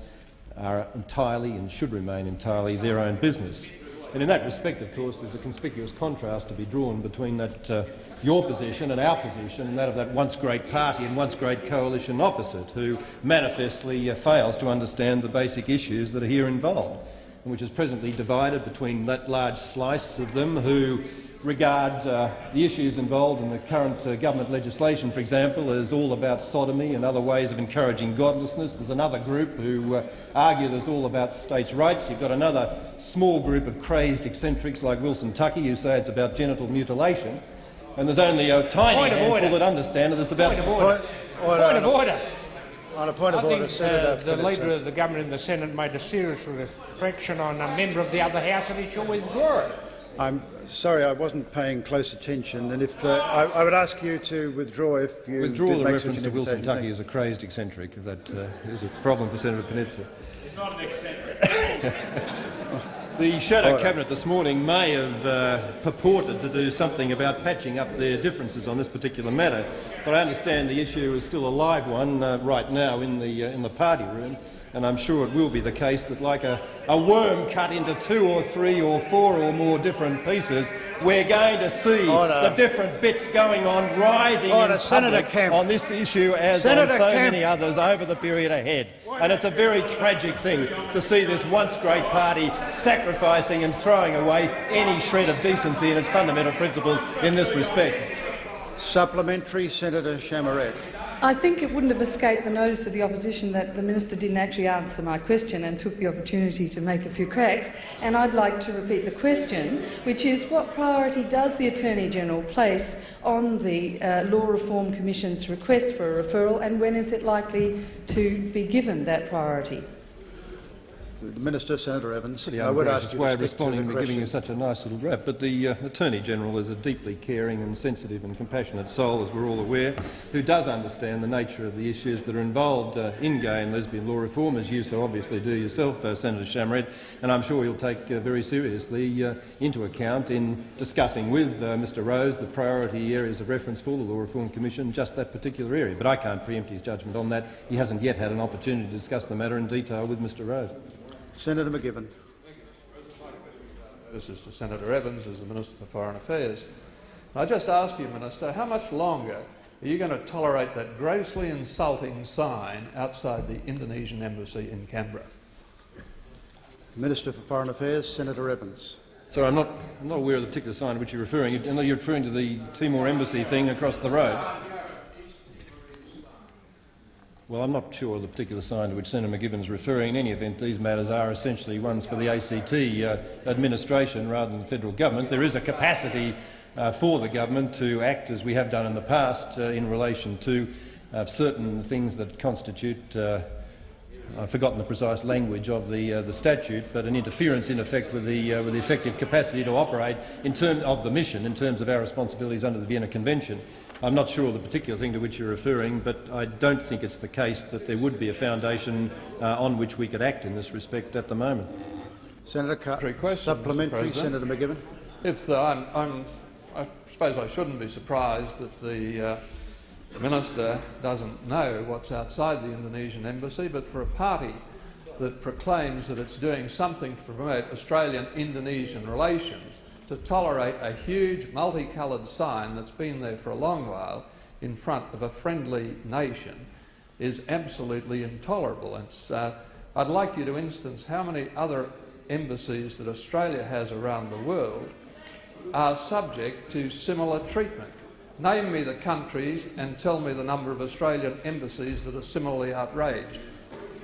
Speaker 3: are entirely and should remain entirely their own business. And in that respect, of course, there's a conspicuous contrast to be drawn between that, uh, your position and our position and that of that once great party and once great coalition opposite, who manifestly uh, fails to understand the basic issues that are here involved, and which is presently divided between that large slice of them who regard uh, the issues involved in the current uh, government legislation, for example, as all about sodomy and other ways of encouraging godlessness. There's another group who uh, argue that it's all about states' rights. You've got another small group of crazed eccentrics like Wilson Tuckey who say it's about genital mutilation. And there's only a tiny
Speaker 16: Point of
Speaker 3: handful
Speaker 16: order.
Speaker 3: that understand that it's about—
Speaker 16: Point of order.
Speaker 1: Order.
Speaker 16: Point of order.
Speaker 1: On a point of
Speaker 16: I
Speaker 1: order,
Speaker 16: think
Speaker 1: Senator
Speaker 16: uh, the
Speaker 1: Phillips,
Speaker 16: Leader of the Government in the Senate made a serious reflection on a member of the other House and he should withdraw it.
Speaker 1: I'm sorry, I wasn't paying close attention, and if uh, I, I would ask you to withdraw if you
Speaker 3: Withdraw the
Speaker 1: make
Speaker 3: reference to Wilson
Speaker 1: invitation.
Speaker 3: Tuckey as a crazed eccentric. That uh, is a problem for Senator Peninsula. The Shadow
Speaker 1: Order.
Speaker 3: Cabinet this morning may have uh, purported to do something about patching up their differences on this particular matter, but I understand the issue is still a live one uh, right now in the, uh, in the party room, and I'm sure it will be the case that, like a, a worm cut into two or three or four or more different pieces, we're going to see
Speaker 1: Order.
Speaker 3: the different bits going on writhing
Speaker 1: Order.
Speaker 3: in
Speaker 1: Senator
Speaker 3: public on this issue as
Speaker 1: Senator
Speaker 3: on so many others over the period ahead. And it's a very tragic thing to see this once great party sacrificing and throwing away any shred of decency in its fundamental principles in this respect.
Speaker 1: Supplementary, Senator Chamarette.
Speaker 15: I think it wouldn't have escaped the notice of the opposition that the minister didn't actually answer my question and took the opportunity to make a few cracks. And I'd like to repeat the question, which is what priority does the Attorney-General place on the uh, Law Reform Commission's request for a referral and when is it likely to be given that priority?
Speaker 1: The Minister, Senator Evans.
Speaker 3: Pretty
Speaker 1: I would ask you
Speaker 3: way
Speaker 1: to
Speaker 3: of
Speaker 1: stick to the
Speaker 3: responding, but giving you such a nice little rap. But the uh, Attorney-General is a deeply caring and sensitive and compassionate soul, as we're all aware, who does understand the nature of the issues that are involved uh, in gay and lesbian law reform, as you so obviously do yourself, uh, Senator Chamarette, and I'm sure he'll take uh, very seriously uh, into account in discussing with uh, Mr Rose the priority areas of reference for the Law Reform Commission, just that particular area. But I can't preempt his judgment on that. He hasn't yet had an opportunity to discuss the matter in detail with Mr Rose.
Speaker 1: Senator MacGibbon.
Speaker 17: This is to Senator Evans as the Minister for Foreign Affairs. I just ask you, Minister, how much longer are you going to tolerate that grossly insulting sign outside the Indonesian embassy in Canberra?
Speaker 1: Minister for Foreign Affairs, Senator Evans.
Speaker 3: So I'm not, I'm not aware of the particular sign to which you're referring. I know you're referring to the Timor Embassy thing across the road. Well, I'm not sure of the particular sign to which Senator MacGibbon is referring. In any event, these matters are essentially ones for the ACT uh, administration rather than the federal government. There is a capacity uh, for the government to act as we have done in the past uh, in relation to uh, certain things that constitute uh, I've forgotten the precise language of the, uh, the statute, but an interference in effect with the, uh, with the effective capacity to operate in terms of the mission in terms of our responsibilities under the Vienna Convention. I'm not sure of the particular thing to which you're referring, but I don't think it's the case that there would be a foundation uh, on which we could act in this respect at the moment.
Speaker 1: Senator Carr.
Speaker 17: questions,
Speaker 1: Supplementary,
Speaker 17: President.
Speaker 1: Senator MacGibbon.
Speaker 17: If uh, I'm, I'm, I suppose I shouldn't be surprised that the uh, minister doesn't know what's outside the Indonesian embassy, but for a party that proclaims that it's doing something to promote Australian-Indonesian relations, to tolerate a huge multicoloured sign that's been there for a long while in front of a friendly nation is absolutely intolerable. Uh, I'd like you to instance how many other embassies that Australia has around the world are subject to similar treatment. Name me the countries and tell me the number of Australian embassies that are similarly outraged.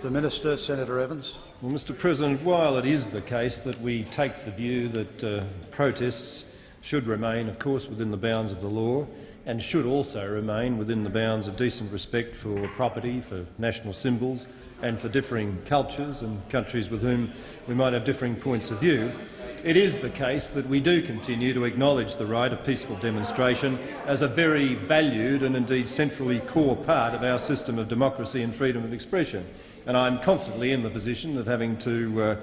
Speaker 1: The Minister, Senator Evans.
Speaker 3: Well, Mr President, while it is the case that we take the view that uh, protests should remain, of course, within the bounds of the law and should also remain within the bounds of decent respect for property, for national symbols and for differing cultures and countries with whom we might have differing points of view, it is the case that we do continue to acknowledge the right of peaceful demonstration as a very valued and indeed centrally core part of our system of democracy and freedom of expression. And I'm constantly in the position of having to uh,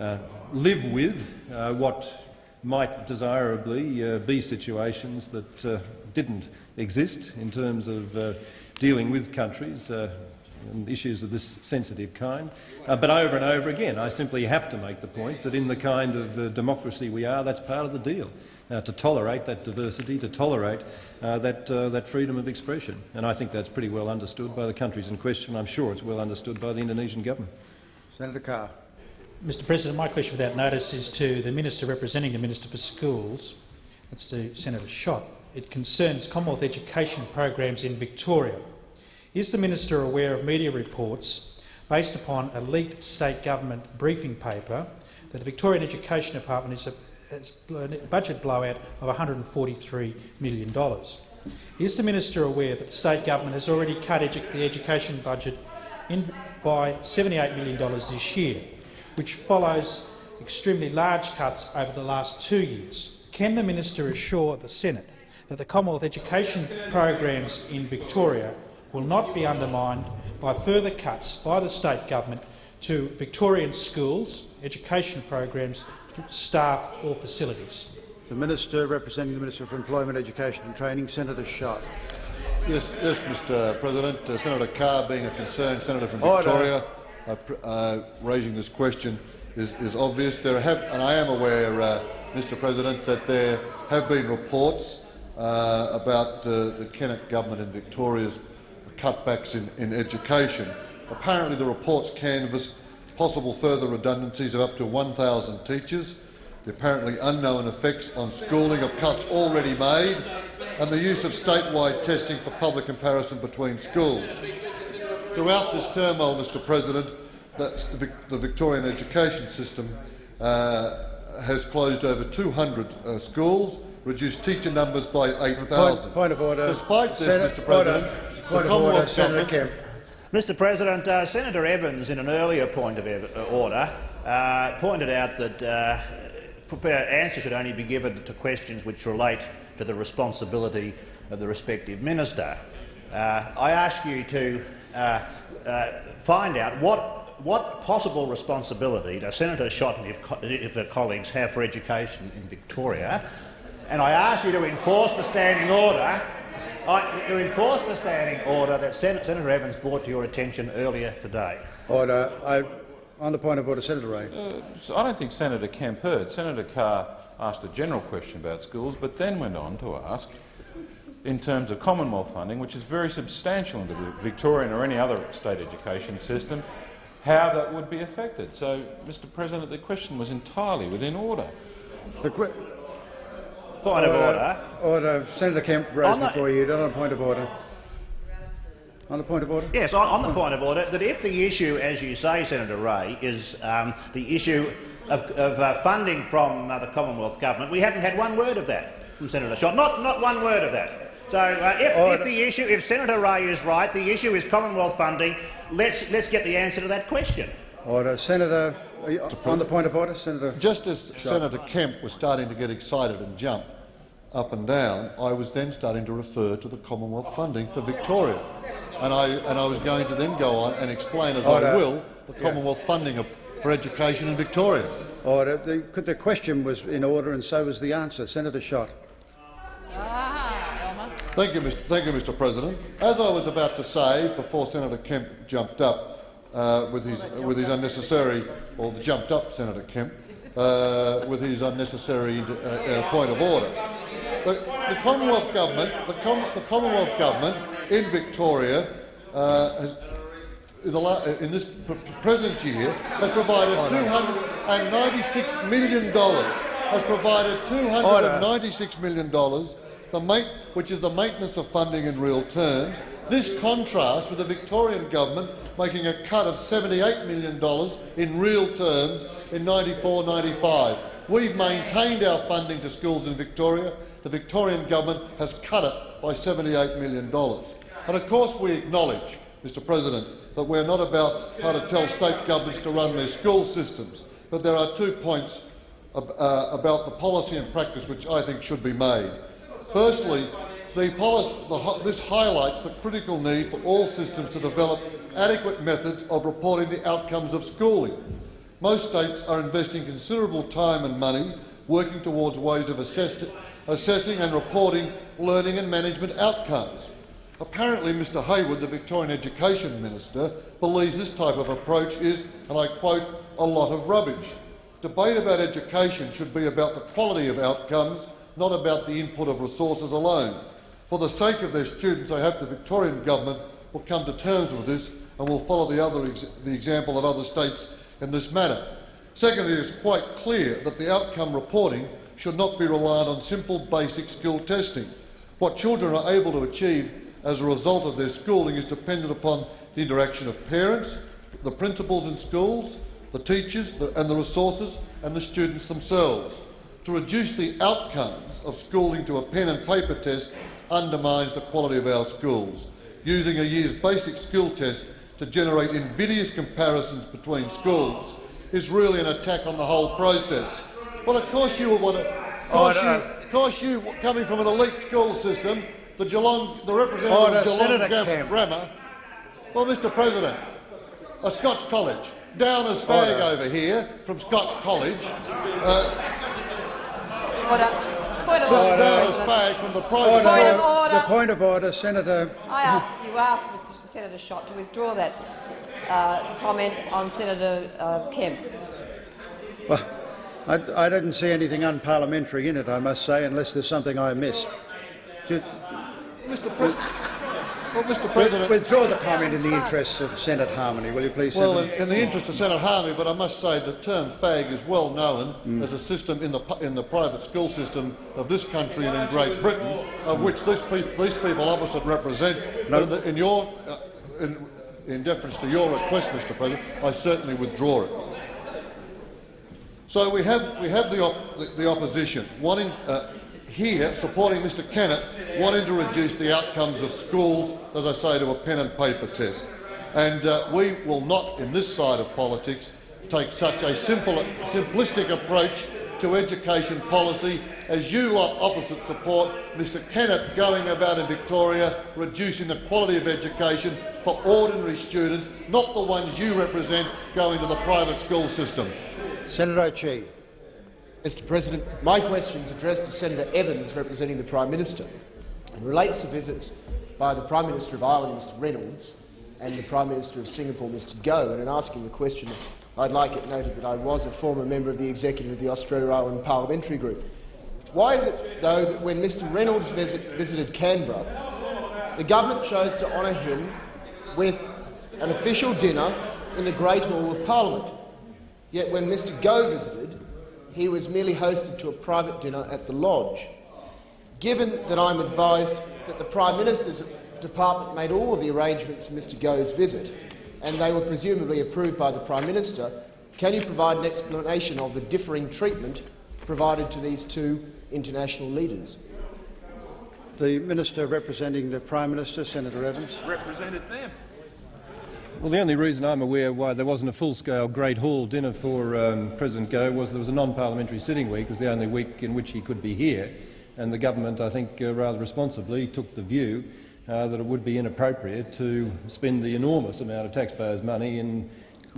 Speaker 3: uh, live with uh, what might desirably uh, be situations that didn't exist in terms of dealing with countries and issues of this sensitive kind. Uh, but over and over again, I simply have to make the point that in the kind of uh, democracy we are, that's part of the deal, uh, to tolerate that diversity, to tolerate uh, that, uh, that freedom of expression. And I think that's pretty well understood by the countries in question. I'm sure it's well understood by the Indonesian government.
Speaker 1: Senator Carr.
Speaker 18: Mr President, my question without notice is to the Minister representing the Minister for Schools. That's to Senator Schacht. It concerns Commonwealth education programs in Victoria. Is the minister aware of media reports based upon a leaked state government briefing paper that the Victorian Education Department is a, budget blowout of $143 million? Is the minister aware that the state government has already cut edu the education budget by $78 million this year, which follows extremely large cuts over the last two years? Can the minister assure the Senate that the Commonwealth education programs in Victoria will not be undermined by further cuts by the state government to Victorian schools, education programs, staff or facilities.
Speaker 1: The Minister representing the Minister for Employment, Education and Training, Senator Schacht.
Speaker 19: Yes, yes, Mr. President. Uh, Senator Carr, being a concerned senator from Victoria, uh, uh, raising this question is, is obvious. There have, and I am aware, uh, Mr. President, that there have been reports uh, about uh, the Kennett government in Victoria's cutbacks in, in education. Apparently, the reports canvass possible further redundancies of up to 1,000 teachers, the apparently unknown effects on schooling of cuts already made, and the use of statewide testing for public comparison between schools. Throughout this turmoil, Mr President, the, the Victorian education system uh, has closed over 200 uh, schools, reduced teacher numbers by 8,000.
Speaker 1: Point, point of order.
Speaker 19: Despite this,
Speaker 1: Senate,
Speaker 19: Mr President,
Speaker 1: order.
Speaker 19: the
Speaker 1: of order,
Speaker 19: government
Speaker 1: Kemp.
Speaker 20: Mr President, uh, Senator Evans, in an earlier point of uh, order, uh, pointed out that uh, answers should only be given to questions which relate to the responsibility of the respective minister. Uh, I ask you to uh, find out what, what possible responsibility does Senator Schacht and if her colleagues have for education in Victoria, and I ask you to enforce the standing order I, to enforce the standing order that Sen Senator Evans brought to your attention earlier today.
Speaker 1: Order. I, on the point of order, Senator Ray.
Speaker 7: Uh, so I don't think Senator Kemp heard. Senator Carr asked a general question about schools, but then went on to ask, in terms of Commonwealth funding, which is very substantial in the Victorian or any other state education system, how that would be affected. So, Mr President, the question was entirely within order.
Speaker 1: The
Speaker 20: Point of order.
Speaker 1: Order. Senator Kemp raised before you. Not on point of order. On the point of order?
Speaker 20: Yes, on, on the point of order, that if the issue, as you say, Senator Ray, is um, the issue of, of uh, funding from uh, the Commonwealth Government, we haven't had one word of that from Senator Schacht. Not, not one word of that. So uh, if, if, the issue, if Senator Ray is right, the issue is Commonwealth funding, let's, let's get the answer to that question.
Speaker 1: Order. Senator, on the point of order, Senator.
Speaker 19: Just as Schacht. Senator Kemp was starting to get excited and jump up and down, I was then starting to refer to the Commonwealth funding for Victoria. And I, and I was going to then go on and explain, as Order. I will, the Commonwealth yeah. funding for education in Victoria.
Speaker 1: Order. The, the question was in order and so was the answer. Senator Schacht.
Speaker 19: Thank you, Mr. Thank you, Mr. President. As I was about to say before Senator Kemp jumped up uh, with his with his unnecessary, or jumped up Senator Kemp uh, with his unnecessary uh point of order. The, the Commonwealth government, the, Com the, Commonwealth government in Victoria, uh, has, in, the, in, this present year, has provided 296 million dollars. Has provided 296 million dollars, which is the maintenance of funding in real terms. This contrasts with the Victorian government making a cut of $78 million in real terms in 94-95. We've maintained our funding to schools in Victoria. The Victorian government has cut it by $78 million. And of course we acknowledge, Mr President, that we're not about how to tell state governments to run their school systems, but there are two points uh, about the policy and practice which I think should be made. Firstly, the policy, the, this highlights the critical need for all systems to develop adequate methods of reporting the outcomes of schooling. Most states are investing considerable time and money working towards ways of assess assessing and reporting learning and management outcomes. Apparently Mr Hayward, the Victorian Education Minister, believes this type of approach is, and I quote, a lot of rubbish. Debate about education should be about the quality of outcomes, not about the input of resources alone. For the sake of their students, I hope the Victorian government will come to terms with this and will follow the, other ex the example of other states in this matter. Secondly, it is quite clear that the outcome reporting should not be reliant on simple basic skill testing. What children are able to achieve as a result of their schooling is dependent upon the interaction of parents, the principals in schools, the teachers and the resources and the students themselves. To reduce the outcomes of schooling to a pen and paper test undermines the quality of our schools. Using a year's basic skill test to generate invidious comparisons between schools is really an attack on the whole process. Well, of course you would want to. Of course, you, of course you, coming from an elite school system, the Geelong, the representative
Speaker 1: Order,
Speaker 19: of Geelong
Speaker 1: Senator
Speaker 19: Grammar. Well, Mr. President, a Scotch college, Downers Fag
Speaker 1: Order.
Speaker 19: over here from Scotch College. Uh,
Speaker 6: Order. Point of
Speaker 19: this
Speaker 6: order,
Speaker 19: is Downers
Speaker 6: President.
Speaker 19: Fag from the private.
Speaker 1: Order.
Speaker 6: Point of order.
Speaker 1: The point of order, Senator.
Speaker 21: I asked, you asked Mr Senator Schacht to withdraw that uh, comment on Senator uh, Kemp.
Speaker 1: Well, I, I didn't see anything unparliamentary in it, I must say, unless there's something I missed. Ju-
Speaker 19: Mr. Pre well, Mr. President,
Speaker 1: Withdraw the comment in the interests of Senate harmony, will you please,
Speaker 19: Well, in, in the interest of Senate harmony, but I must say the term fag is well known
Speaker 1: Mm.
Speaker 19: as a system in the, in the private school system of this country and in Great Britain, of which this peop these people opposite represent.
Speaker 1: No.
Speaker 19: In, the, in your, uh, in, in deference to your request, Mr. President, I certainly withdraw it. So we have, we have the, op the, the opposition wanting, uh, here supporting Mr Kennett, wanting to reduce the outcomes of schools, as I say, to a pen and paper test. And uh, we will not, in this side of politics, take such a simple, simplistic approach to education policy as you lot opposite support Mr Kennett going about in Victoria reducing the quality of education for ordinary students, not the ones you represent going to the private school system.
Speaker 1: Senator O'Chee.
Speaker 22: Mr President, my question is addressed to Senator Evans, representing the Prime Minister. It relates to visits by the Prime Minister of Ireland, Mr Reynolds, and the Prime Minister of Singapore, Mr Goh. And in asking the question, I'd like it noted that I was a former member of the executive of the Australia-Ireland Parliamentary Group. Why is it, though, that when Mr Reynolds visit, visited Canberra, the government chose to honour him with an official dinner in the Great Hall of Parliament? Yet when Mr Goh visited, he was merely hosted to a private dinner at the Lodge. Given that I'm advised that the Prime Minister's department made all of the arrangements for Mr Goh's visit, and they were presumably approved by the Prime Minister, can you provide an explanation of the differing treatment provided to these two international leaders?
Speaker 1: The Minister representing the Prime Minister, Senator Evans.
Speaker 3: Represented them. Well, the only reason I'm aware why there wasn't a full-scale Great Hall dinner for um, President Goh was there was a non-parliamentary sitting week. It was the only week in which he could be here, and the government, I think, uh, rather responsibly took the view uh, that it would be inappropriate to spend the enormous amount of taxpayers' money in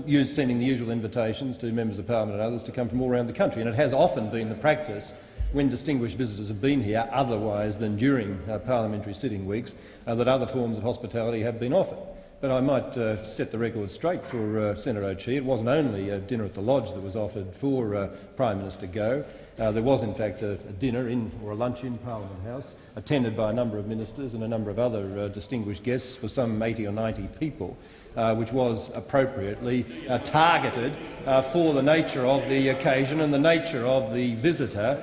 Speaker 3: use, sending the usual invitations to members of parliament and others to come from all around the country. And it has often been the practice when distinguished visitors have been here, otherwise than during uh, parliamentary sitting weeks, uh, that other forms of hospitality have been offered. But I might uh, set the record straight for uh, Senator O'Chee. It wasn't only a dinner at the Lodge that was offered for uh, Prime Minister Goh. Uh, there was, in fact, a, a dinner in, or a lunch in Parliament House, attended by a number of ministers and a number of other uh, distinguished guests for some 80 or 90 people, uh, which was appropriately targeted for the nature of the occasion and the nature of the visitor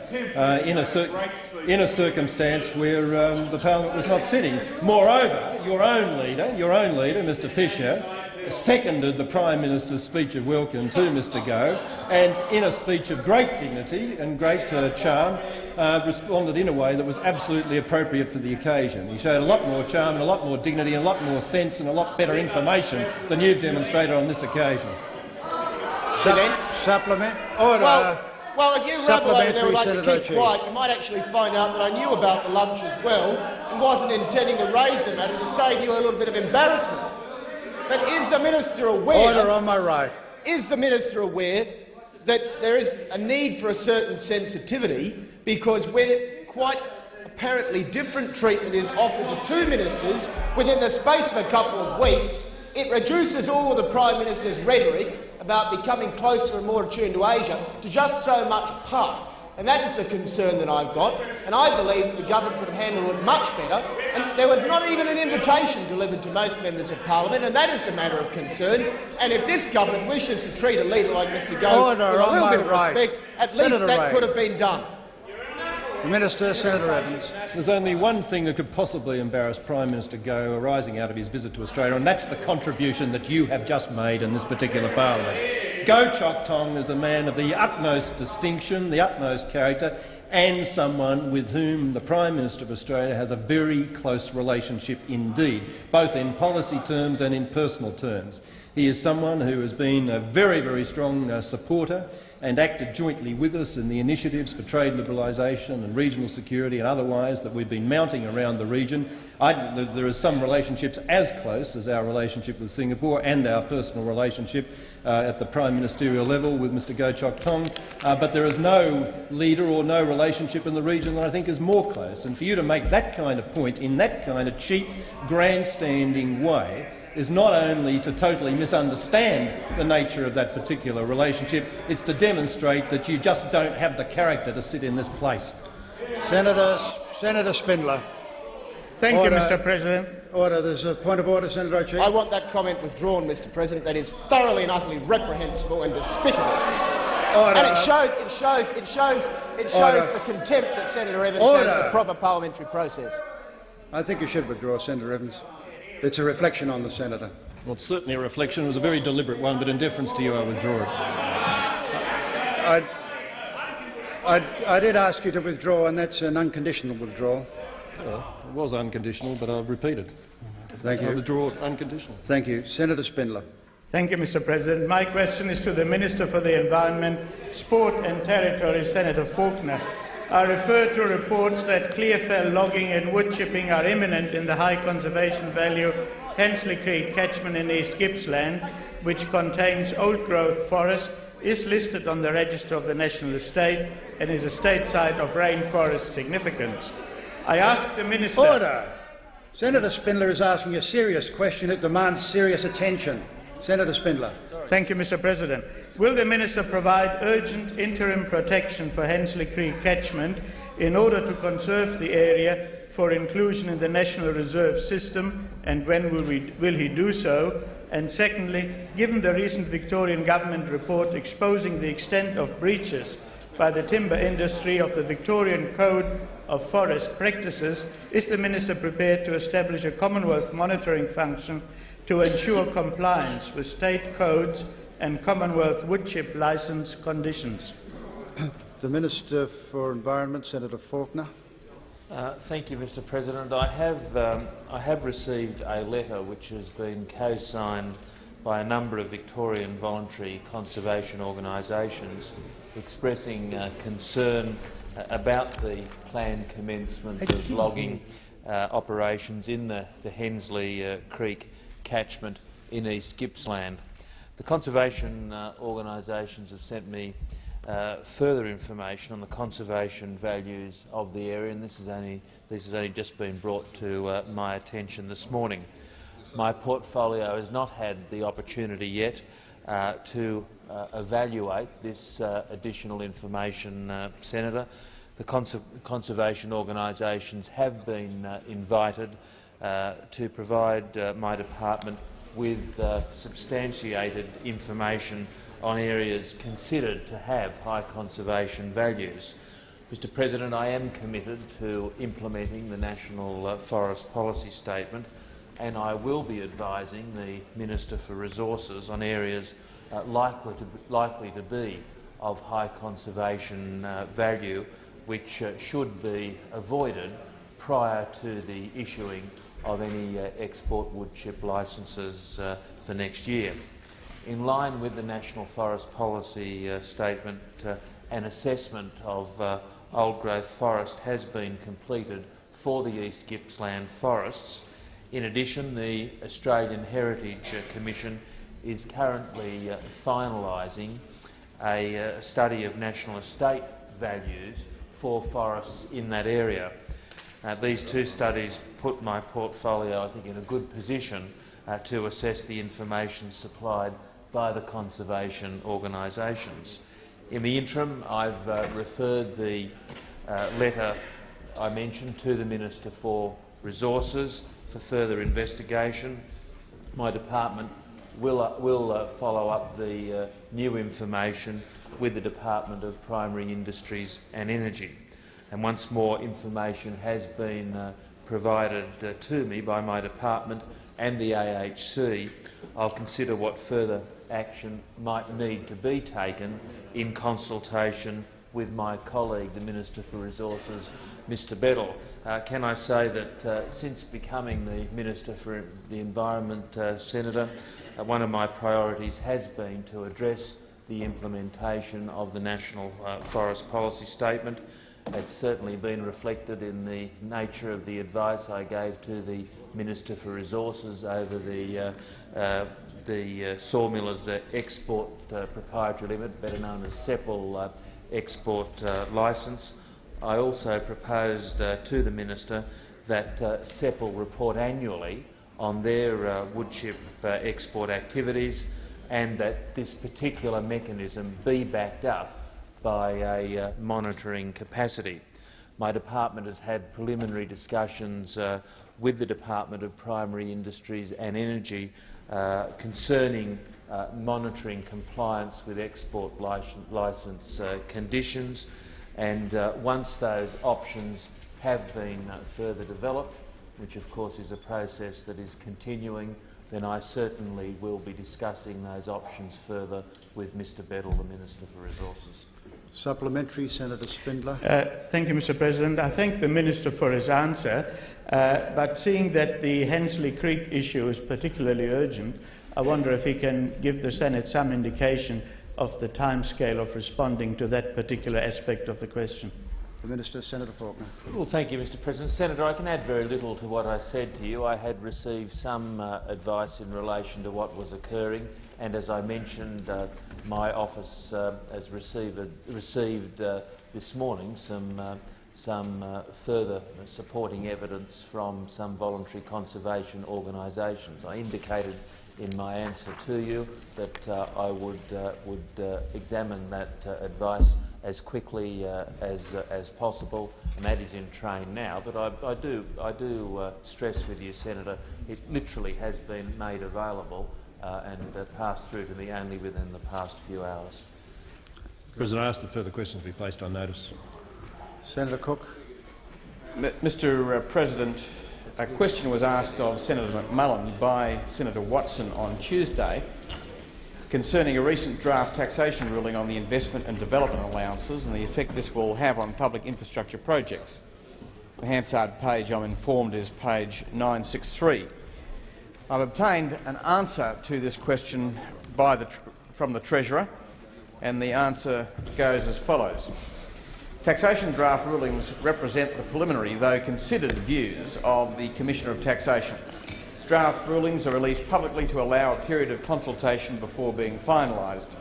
Speaker 3: in, a in a circumstance where um, the parliament was not sitting. Moreover, your own leader, your own leader, Mr Fischer, seconded the Prime Minister's speech of welcome to Mr Goh and, in a speech of great dignity and great uh, charm, uh, responded in a way that was absolutely appropriate for the occasion. He showed a lot more charm and a lot more dignity and a lot more sense and a lot better information than you've demonstrated on this occasion.
Speaker 1: Sup supplement. Order.
Speaker 22: Well, well, if you rabble over there and like to keep
Speaker 1: O'Keefe.
Speaker 22: quiet, you might actually find out that I knew about the lunch as well and wasn't intending to raise the matter to save you a little bit of embarrassment. But is the minister aware?
Speaker 1: Order on my right.
Speaker 22: Is the minister aware that there is a need for a certain sensitivity because when quite apparently different treatment is offered to two ministers within the space of a couple of weeks, it reduces all of the Prime Minister's rhetoric about becoming closer and more attuned to Asia to just so much puff. And that is the concern that I've got, and I believe the government could handle it much better. And there was not even an invitation delivered to most members of parliament, and that is a matter of concern. And if this government wishes to treat a leader like Mr Gove with a little bit of
Speaker 1: right.
Speaker 22: respect, at least
Speaker 1: Senator
Speaker 22: that
Speaker 1: Ray.
Speaker 22: could have been done.
Speaker 1: The Minister, Senator Evans.
Speaker 3: There's only one thing that could possibly embarrass Prime Minister Goh arising out of his visit to Australia, and that's the contribution that you have just made in this particular parliament. Goh Chok Tong is a man of the utmost distinction, the utmost character, and someone with whom the Prime Minister of Australia has a very close relationship indeed, both in policy terms and in personal terms. He is someone who has been a very, very strong uh, supporter and acted jointly with us in the initiatives for trade liberalisation and regional security and otherwise that we've been mounting around the region. I, there, are some relationships as close as our relationship with Singapore and our personal relationship uh, at the prime ministerial level with Mr Goh Chok Tong, uh, but there is no leader or no relationship in the region that I think is more close. And for you to make that kind of point in that kind of cheap, grandstanding way is not only to totally misunderstand the nature of that particular relationship, it's to demonstrate that you just don't have the character to sit in this place.
Speaker 1: Senator, Senator Spindler.
Speaker 16: Thank
Speaker 1: Order.
Speaker 16: you, Mr President.
Speaker 1: Order. There's a point of order, Senator O'Keefe.
Speaker 22: I want that comment withdrawn, Mr President. That is thoroughly and utterly reprehensible and despicable.
Speaker 1: Order.
Speaker 22: And it shows, it shows, it shows, it shows
Speaker 1: Order.
Speaker 22: the contempt that Senator Evans
Speaker 1: Order.
Speaker 22: has for proper parliamentary process.
Speaker 1: I think you should withdraw, Senator Evans. It's a reflection on the senator.
Speaker 3: Well, it's certainly a reflection. It was a very deliberate one, but in deference to you, I withdraw it.
Speaker 1: I, I, I did ask you to withdraw, and that's an unconditional withdrawal.
Speaker 3: Well, it was unconditional, but I'll repeat it.
Speaker 1: Thank
Speaker 3: I
Speaker 1: you.
Speaker 3: withdraw it unconditional.
Speaker 1: Thank you. Senator Spindler.
Speaker 16: Thank you, Mr President. My question is to the Minister for the Environment, Sport and Territory, Senator Faulkner. I refer to reports that clearfell logging and wood chipping are imminent in the high conservation value Hensley Creek catchment in East Gippsland, which contains old-growth forest, is listed on the register of the National Estate and is a state site of rainforest significance. I ask the Minister...
Speaker 1: Order. Senator Spindler is asking a serious question. It demands serious attention. Senator Spindler.
Speaker 16: Thank you, Mr President. Will the Minister provide urgent interim protection for Hensley Creek catchment in order to conserve the area for inclusion in the National Reserve System, and when will, we, will he do so? And secondly, given the recent Victorian Government report exposing the extent of breaches by the timber industry of the Victorian Code of Forest Practices, is the Minister prepared to establish a Commonwealth monitoring function to ensure compliance with state codes and Commonwealth woodchip licence conditions?
Speaker 1: The Minister for Environment, Senator Faulkner.
Speaker 23: Uh, thank you, Mr President. I have, um, I have received a letter which has been co-signed by a number of Victorian voluntary conservation organisations expressing uh, concern uh, about the planned commencement of logging uh, operations in the, the Hensley uh, Creek catchment in East Gippsland. The conservation uh, organisations have sent me uh, further information on the conservation values of the area, and this, is only, this has only just been brought to uh, my attention this morning. My portfolio has not had the opportunity yet uh, to uh, evaluate this uh, additional information, uh, Senator. The conser conservation organisations have been invited to provide my department with uh, substantiated information on areas considered to have high conservation values. Mr President, I am committed to implementing the National uh, Forest Policy Statement and I will be advising the Minister for Resources on areas uh, likely, to, likely to be of high conservation uh, value which uh, should be avoided prior to the issuing of any uh, export wood chip licences uh, for next year. In line with the National Forest Policy uh, Statement, an assessment of uh, old-growth forest has been completed for the East Gippsland forests. In addition, the Australian Heritage Commission is currently uh, finalising a uh, study of national estate values for forests in that area. Uh, these two studies put my portfolio, I think, in a good position uh, to assess the information supplied by the conservation organisations. In the interim, I've uh, referred the uh, letter I mentioned to the Minister for Resources for further investigation. My department will, uh, will uh, follow up the new information with the Department of Primary Industries and Energy. And once more information has been uh, provided uh, to me by my department and the AHC, I'll consider what further action might need to be taken in consultation with my colleague, the Minister for Resources, Mr Beddall. Uh, can I say that uh, since becoming the Minister for the Environment, uh, Senator, uh, one of my priorities has been to address the implementation of the National uh, Forest Policy Statement. It's certainly been reflected in the nature of the advice I gave to the Minister for Resources over the, uh, uh, the uh, Sawmillers uh, Export uh, Proprietary Limit, better known as CEPL uh, export licence. I also proposed to the Minister that uh, report annually on their uh, woodchip uh, export activities and that this particular mechanism be backed up by a uh, monitoring capacity. My department has had preliminary discussions uh, with the Department of Primary Industries and Energy uh, concerning uh, monitoring compliance with export licence uh, conditions and uh, once those options have been further developed, which of course is a process that is continuing, then I certainly will be discussing those options further with Mr Beddall, the Minister for Resources.
Speaker 1: Supplementary, Senator Spindler.
Speaker 16: Uh, thank you, Mr President. I thank the Minister for his answer, uh, but seeing that the Hensley Creek issue is particularly urgent, I wonder if he can give the Senate some indication of the timescale of responding to that particular aspect of the question.
Speaker 1: The Minister, Senator Faulkner.
Speaker 23: Well, thank you, Mr President. Senator, I can add very little to what I said to you. I had received some uh, advice in relation to what was occurring, and as I mentioned, uh, my office uh, has received, received uh, this morning some, uh, some uh, further supporting evidence from some voluntary conservation organisations. I indicated in my answer to you that I would, would examine that advice as quickly uh, as, uh, as possible, and that is in train now. But I, I do, I do uh, stress with you, Senator, it literally has been made available uh, and uh, passed through to me only within the past few hours.
Speaker 3: President, I ask that further questions be placed on notice.
Speaker 1: Senator Cook.
Speaker 13: M Mr uh, President, a question was asked of Senator McMullan by Senator Watson on Tuesday concerning a recent draft taxation ruling on the investment and development allowances and the effect this will have on public infrastructure projects. The Hansard page, I'm informed, is page 963. I've obtained an answer to this question the from the Treasurer, and the answer goes as follows. Taxation draft rulings represent the preliminary, though considered, views of the Commissioner of Taxation. Draft rulings are released publicly to allow a period of consultation before being finalised.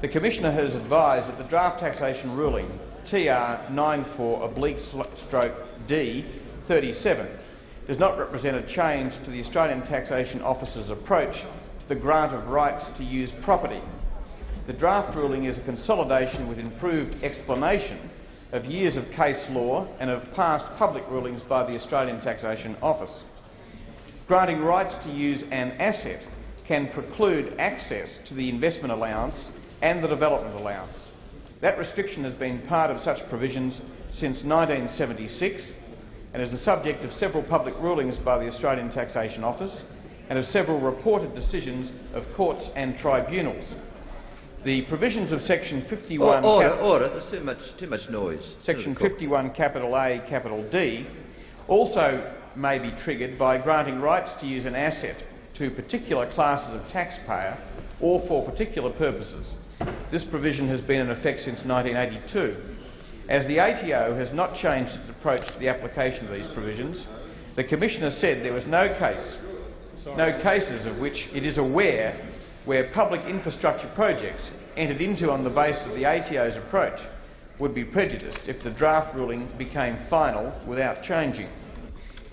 Speaker 13: The Commissioner has advised that the draft taxation ruling TR 94 does not represent a change to the Australian Taxation Office's approach to the grant of rights to use property. The draft ruling is a consolidation with improved explanation of years of case law and of past public rulings by the Australian Taxation Office. Granting rights to use an asset can preclude access to the investment allowance and the development allowance. That restriction has been part of such provisions since 1976 and is the subject of several public rulings by the Australian Taxation Office and of several reported decisions of courts and tribunals. The provisions of Section 51...
Speaker 24: Order, order. There's too much, too much noise.
Speaker 13: Section 51 capital A capital D also may be triggered by granting rights to use an asset to particular classes of taxpayer or for particular purposes. This provision has been in effect since 1982. As the ATO has not changed its approach to the application of these provisions, the Commissioner said there was no case, no cases of which it is aware where public infrastructure projects entered into on the basis of the ATO's approach would be prejudiced if the draft ruling became final without changing.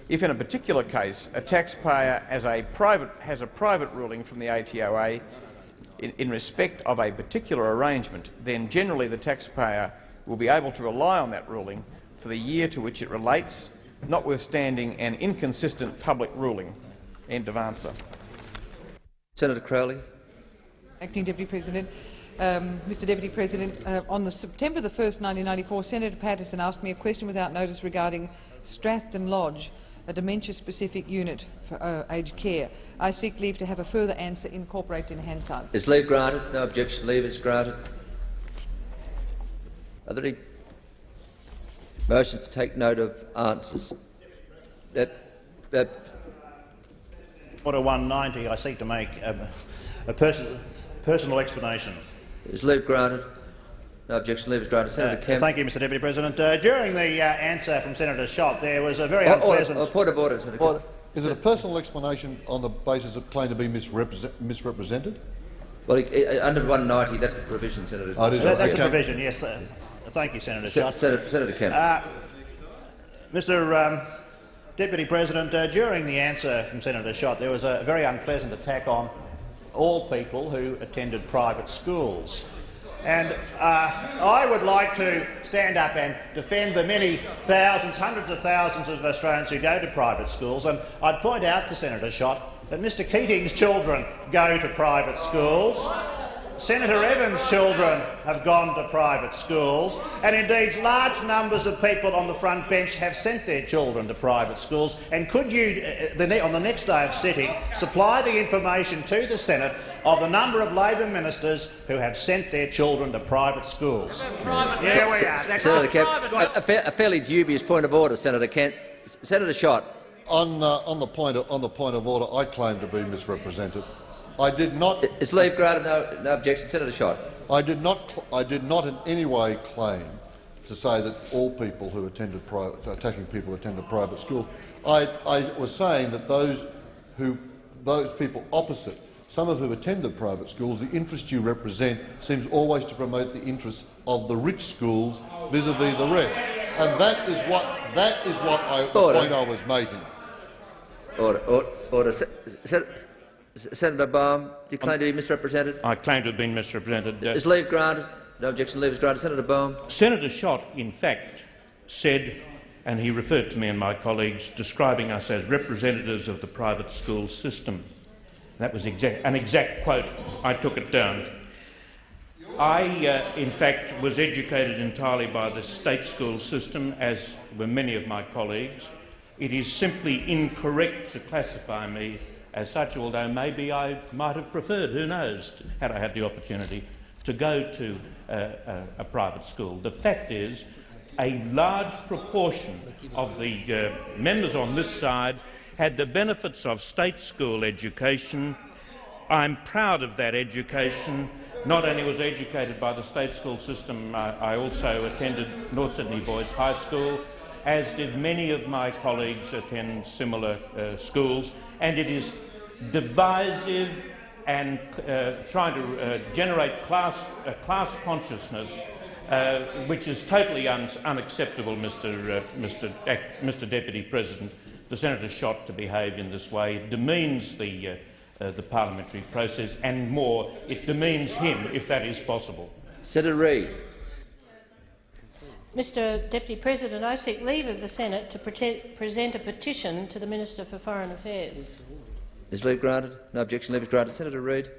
Speaker 13: If in a particular case a taxpayer has a private, has a private ruling from the ATOA in, in respect of a particular arrangement, then generally the taxpayer will be able to rely on that ruling for the year to which it relates, notwithstanding an inconsistent public ruling. End of answer.
Speaker 24: Senator Crowley.
Speaker 6: Acting Deputy President. Um, Mr Deputy President, uh, on the September the 1st, 1994, Senator Patterson asked me a question without notice regarding Strathton Lodge, a dementia-specific unit for uh, aged care. I seek leave to have a further answer incorporated in Hansard.
Speaker 24: Is leave granted? No objection. Leave is granted. Are there any motions to take note of answers? That, that
Speaker 20: Order 190, I seek to make a, a person, personal explanation.
Speaker 24: Is leave granted? No objection. Leave is granted. Senator
Speaker 20: Uh,
Speaker 24: Kemp.
Speaker 20: thank you, Mr Deputy President. Uh, during the uh, answer from Senator Schacht, there was a very
Speaker 19: Oh,
Speaker 24: Order- order-
Speaker 20: unpleasant...
Speaker 24: order- point of order, Senator
Speaker 19: Order. Is it a personal explanation on the basis of claim to be misrepresent, misrepresented?
Speaker 24: Well, he- uh, under 190, that's the provision, Senator.
Speaker 19: Oh, it is
Speaker 20: That- that's
Speaker 19: okay.
Speaker 20: the provision, yes. Uh, thank you, Senator
Speaker 24: Se-. Senator, Senator Kemp.
Speaker 20: Uh, Mr um, Deputy President, uh, during the answer from Senator Schacht, there was a very unpleasant attack on all people who attended private schools. And uh, I would like to stand up and defend the many thousands, hundreds of thousands of Australians who go to private schools. And I'd point out to Senator Schacht that Mr Keating's children go to private schools. Senator Evans' children have gone to private schools, and indeed large numbers of people on the front bench have sent their children to private schools. And could you, uh, the ne on the next day of sitting, supply the information to the Senate of the number of Labor ministers who have sent their children to private schools? Private Yeah, we are.
Speaker 24: Se- Senator Kemp, a, a fa- a fairly dubious point of order, Senator Kemp. Senator Schacht.
Speaker 19: On, uh, on, the point of, on the point of order, I claim to be misrepresented. I did not.
Speaker 24: Is leave granted? No, no objection. Senator Schacht.
Speaker 19: I did not. I did not in any way claim to say that all people who attended private, attacking people attended private school. I, I was saying that those who, those people opposite, some of who attended private schools, the interest you represent seems always to promote the interests of the rich schools vis-à-vis the rest, and that is what that is what I, the
Speaker 24: Order.
Speaker 19: point I was making.
Speaker 24: Order. Order. order. Se- Se- Senator Baume, do you claim to be misrepresented?
Speaker 25: I claim to have been misrepresented. Uh,
Speaker 24: Is leave granted? No objection. Leave is granted. Senator Baume.
Speaker 25: Senator Schacht, in fact, said, and he referred to me and my colleagues, describing us as representatives of the private school system. That was exact, an exact quote. I took it down. I, uh, in fact, was educated entirely by the state school system, as were many of my colleagues. It is simply incorrect to classify me as such, although maybe I might have preferred, who knows, had I had the opportunity, to go to a, a private school. The fact is, a large proportion of the uh, members on this side had the benefits of state school education. I'm proud of that education. Not only was educated by the state school system, I, I also attended North Sydney Boys High School, as did many of my colleagues attend similar uh, schools, and it is divisive and uh, trying to uh, generate class, uh, class consciousness, uh, which is totally un unacceptable, Mr. Mr. Mr. Deputy President, for Senator Schacht to behave in this way. It demeans the, uh, uh, the parliamentary process, and more, it demeans him, if that is possible.
Speaker 24: Senator Reid.
Speaker 26: Mr Deputy President, I seek leave of the Senate to present a petition to the Minister for Foreign Affairs.
Speaker 24: Is leave granted? No objection. Leave is granted. Senator Reid.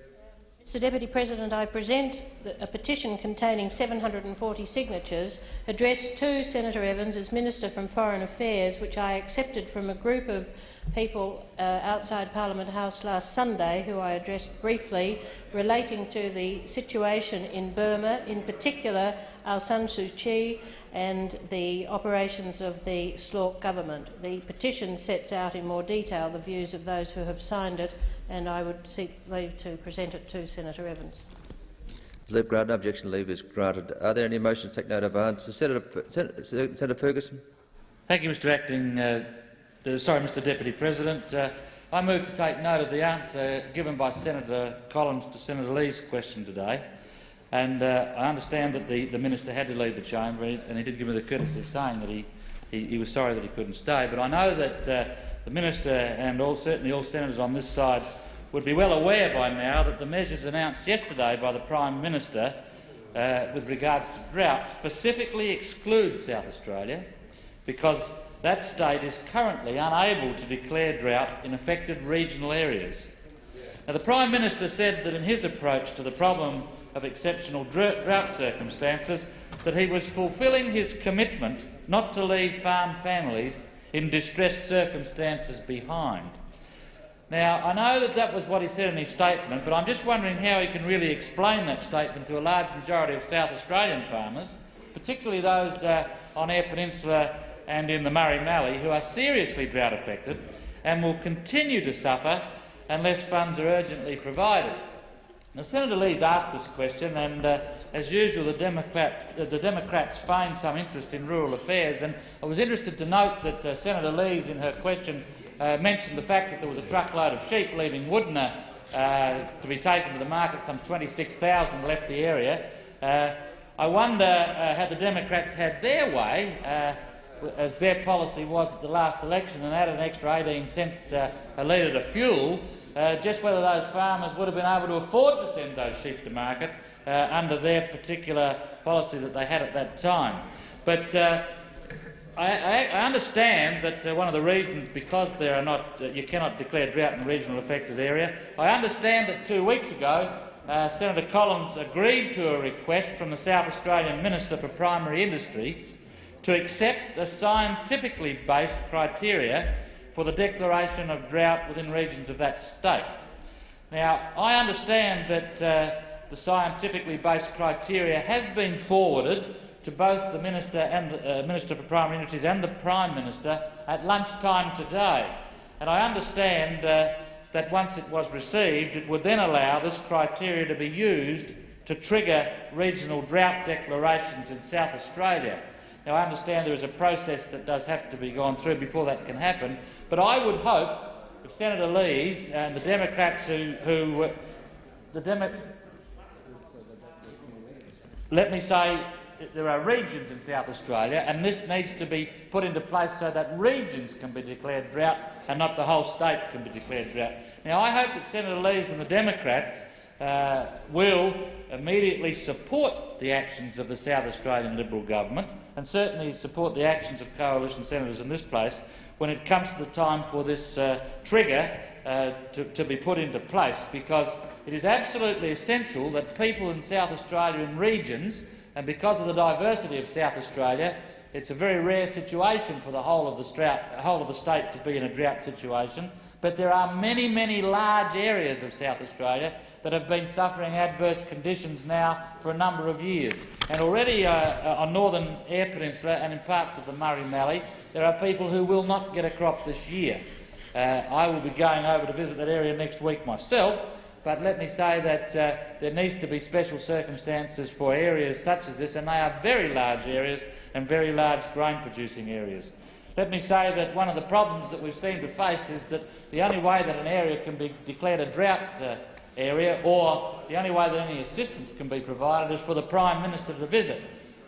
Speaker 26: Mr Deputy President, I present a petition containing 740 signatures addressed to Senator Evans as Minister from Foreign Affairs, which I accepted from a group of people uh, outside Parliament House last Sunday, who I addressed briefly, relating to the situation in Burma, in particular Aung San Suu Kyi and the operations of the SLORC government. The petition sets out in more detail the views of those who have signed it, and I would seek leave to present it to Senator Evans.
Speaker 24: Leave granted. Objection. Leave is granted. Are there any motions to take note of answers? Senator, Senator, Senator Ferguson.
Speaker 27: Thank you, Mr Acting. Uh, uh, sorry, Mr Deputy President. Uh, I move to take note of the answer given by Senator Collins to Senator Lees' question today. And uh, I understand that the, the minister had to leave the chamber, and he did give me the courtesy of saying that he, he, he was sorry that he couldn't stay. But I know that uh, the minister and all, certainly all senators on this side would be well aware by now that the measures announced yesterday by the Prime Minister uh, with regards to drought specifically exclude South Australia because that state is currently unable to declare drought in affected regional areas. Now, the Prime Minister said that in his approach to the problem of exceptional drought circumstances that he was fulfilling his commitment not to leave farm families in distressed circumstances behind. Now, I know that that was what he said in his statement, but I'm just wondering how he can really explain that statement to a large majority of South Australian farmers, particularly those uh, on Eyre Peninsula and in the Murray-Mallee, who are seriously drought affected and will continue to suffer unless funds are urgently provided. Now, Senator Lees asked this question, and uh, as usual, the, Democrat, uh, the, Democrats feign some interest in rural affairs. And I was interested to note that uh, Senator Lees, in her question, uh, mentioned the fact that there was a truckload of sheep leaving Wudinna uh, to be taken to the market. Some 26,000 left the area. Uh, I wonder had the Democrats had their way, as their policy was at the last election, and added an extra 18 cents a litre to fuel uh, just whether those farmers would have been able to afford to send those sheep to market uh, under their particular policy that they had at that time. But uh, I, I, understand that uh, one of the reasons, because there are not, uh, you cannot declare drought in a regional affected area, I understand that two weeks ago uh, Senator Collins agreed to a request from the South Australian Minister for Primary Industries to accept a scientifically based criteria for the declaration of drought within regions of that state. Now, I understand that uh, the scientifically based criteria has been forwarded to both the Minister and the uh, Minister for Primary Industries and the Prime Minister at lunchtime today. And I understand uh, that once it was received, it would then allow this criteria to be used to trigger regional drought declarations in South Australia. Now, I understand there is a process that does have to be gone through before that can happen, but I would hope if Senator Lees and the Democrats who, who the Demo let me say there are regions in South Australia, and this needs to be put into place so that regions can be declared drought and not the whole state can be declared drought. Now, I hope that Senator Lees and the Democrats uh, will immediately support the actions of the South Australian Liberal government and certainly support the actions of coalition senators in this place when it comes to the time for this uh, trigger uh, to, to, be put into place, because it is absolutely essential that people in South Australia in regions, and because of the diversity of South Australia, it's a very rare situation for the whole of the, drought, whole of the state to be in a drought situation, but there are many, many large areas of South Australia that have been suffering adverse conditions now for a number of years. And already uh, uh, on northern Eyre Peninsula and in parts of the Murray-Mallee, there are people who will not get a crop this year. Uh, I will be going over to visit that area next week myself, but let me say that uh, there needs to be special circumstances for areas such as this, and they are very large areas and very large grain-producing areas. Let me say that one of the problems that we've seen to face is that the only way that an area can be declared a drought uh, area, or the only way that any assistance can be provided is for the Prime Minister to visit.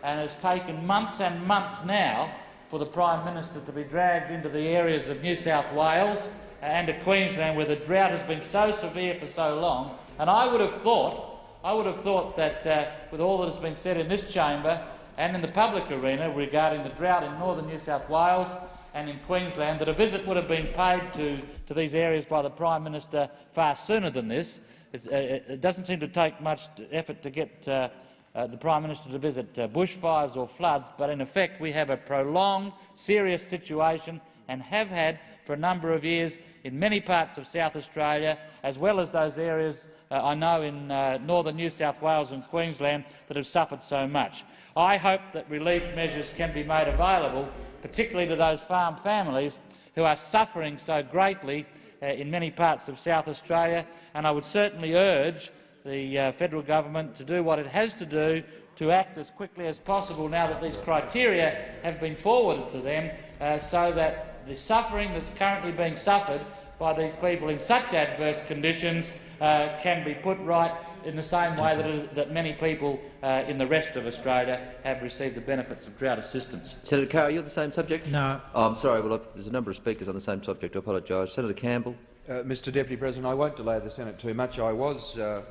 Speaker 27: And it's taken months and months now for the Prime Minister to be dragged into the areas of New South Wales and to Queensland where the drought has been so severe for so long. And I would have thought, I would have thought that uh, with all that has been said in this chamber and in the public arena regarding the drought in northern New South Wales and in Queensland, that a visit would have been paid to, to these areas by the Prime Minister far sooner than this, It, uh, it doesn't seem to take much effort to get uh, uh, the Prime Minister to visit uh, bushfires or floods, but in effect we have a prolonged, serious situation and have had for a number of years in many parts of South Australia, as well as those areas uh, I know in uh, northern New South Wales and Queensland that have suffered so much. I hope that relief measures can be made available, particularly to those farm families who are suffering so greatly uh, in many parts of South Australia, and I would certainly urge the uh, federal government to do what it has to do to act as quickly as possible now that these criteria have been forwarded to them uh, so that the suffering that's currently being suffered by these people in such adverse conditions uh, can be put right in the same way that, that many people uh, in the rest of Australia have received the benefits of drought assistance.
Speaker 24: Senator Carr, are you on the same subject?
Speaker 18: No.
Speaker 24: Oh, I'm sorry. Well, there's a number of speakers on the same subject. I apologise. Senator Campbell.
Speaker 28: Uh, Mr Deputy President, I won't delay the Senate too much. I was uh,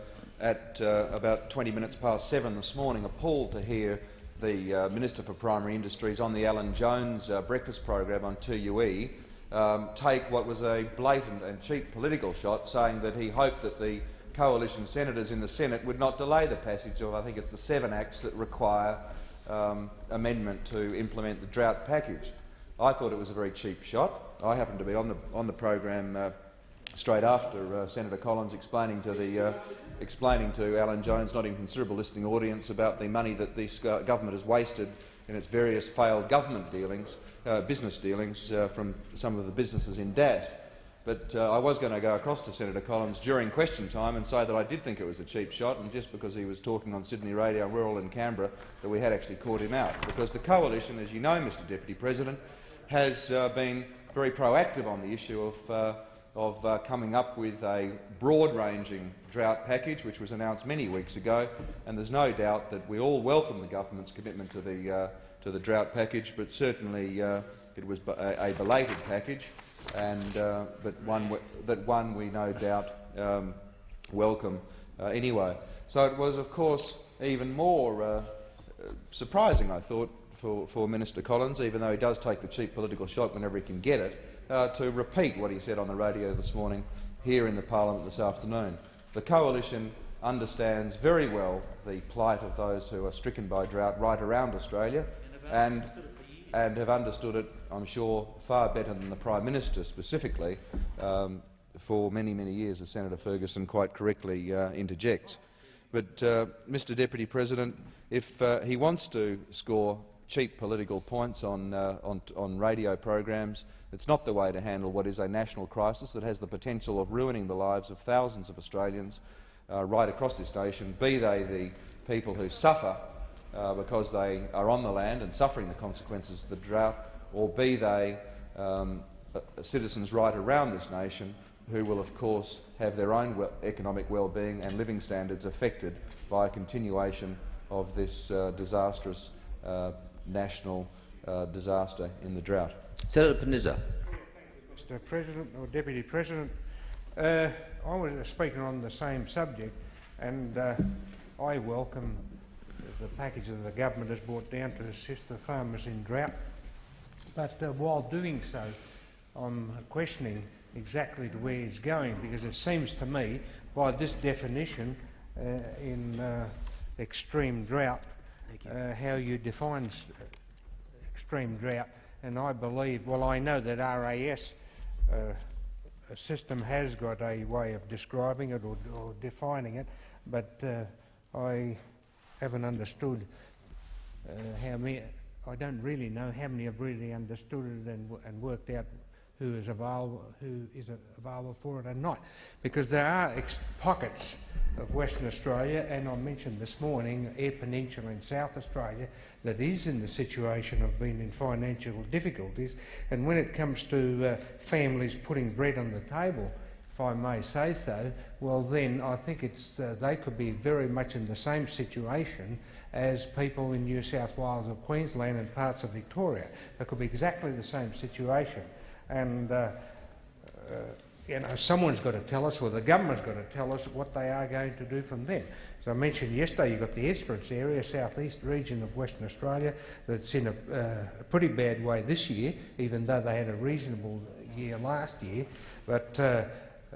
Speaker 28: at uh, about 20 minutes past seven this morning appalled to hear the uh, Minister for Primary Industries on the Alan Jones uh, breakfast program on 2UE um, take what was a blatant and cheap political shot, saying that he hoped that the coalition senators in the Senate would not delay the passage of, I think it's the seven acts that require um, amendment to implement the drought package. I thought it was a very cheap shot. I happened to be on the, on the program uh, straight after uh, Senator Collins explaining to the uh, explaining to Alan Jones, not in considerable listening audience, about the money that this government has wasted in its various failed government dealings, uh, business dealings uh, from some of the businesses in DAS. But uh, I was going to go across to Senator Collins during question time and say that I did think it was a cheap shot, and just because he was talking on Sydney Radio Rural in Canberra, that we had actually caught him out. Because the coalition, as you know, Mr Deputy President, has uh, been very proactive on the issue of uh, of uh, coming up with a broad-ranging drought package, which was announced many weeks ago, and there's no doubt that we all welcome the government's commitment to the, uh, to the drought package, but certainly uh, it was a, belated package, and, uh, but one that one we no doubt um, welcome uh, anyway. So it was, of course, even more uh, surprising, I thought, for, for Minister Collins, even though he does take the cheap political shot whenever he can get it, uh, to repeat what he said on the radio this morning here in the parliament this afternoon. The coalition understands very well the plight of those who are stricken by drought right around Australia and, and have understood it, I'm sure, far better than the Prime Minister specifically um, for many, many years, as Senator Ferguson quite correctly uh, interjects. But, uh, Mr Deputy President, if uh, he wants to score cheap political points on, uh, on, on radio programs, it's not the way to handle what is a national crisis that has the potential of ruining the lives of thousands of Australians uh, right across this nation, be they the people who suffer uh, because they are on the land and suffering the consequences of the drought, or be they um, uh, citizens right around this nation who will, of course, have their own we economic well-being and living standards affected by a continuation of this uh, disastrous uh, national uh, disaster in the drought.
Speaker 24: Senator Panizza.
Speaker 29: Mr President or Deputy President, uh, I was speaking on the same subject and uh, I welcome the package that the government has brought down to assist the farmers in drought. But uh, while doing so, I'm questioning exactly to where it's going because it seems to me, by this definition uh, in uh, extreme drought, uh, how you define extreme drought and I believe, well, I know that RAS uh, system has got a way of describing it or, or defining it, but uh, I haven't understood uh, how many. I don't really know how many have really understood it and, and worked out who is available, who is available for it and not, because there are pockets of Western Australia, and I mentioned this morning Eyre Peninsula in South Australia, that is in the situation of being in financial difficulties. And when it comes to uh, families putting bread on the table, if I may say so, well then I think it's, uh, they could be very much in the same situation as people in New South Wales or Queensland and parts of Victoria. They could be exactly the same situation. And uh, uh you know, someone's got to tell us, or the government's got to tell us what they are going to do from then. As I mentioned yesterday, you've got the Esperance area, southeast region of Western Australia, that's in a, uh, a, pretty bad way this year, even though they had a reasonable year last year. But uh,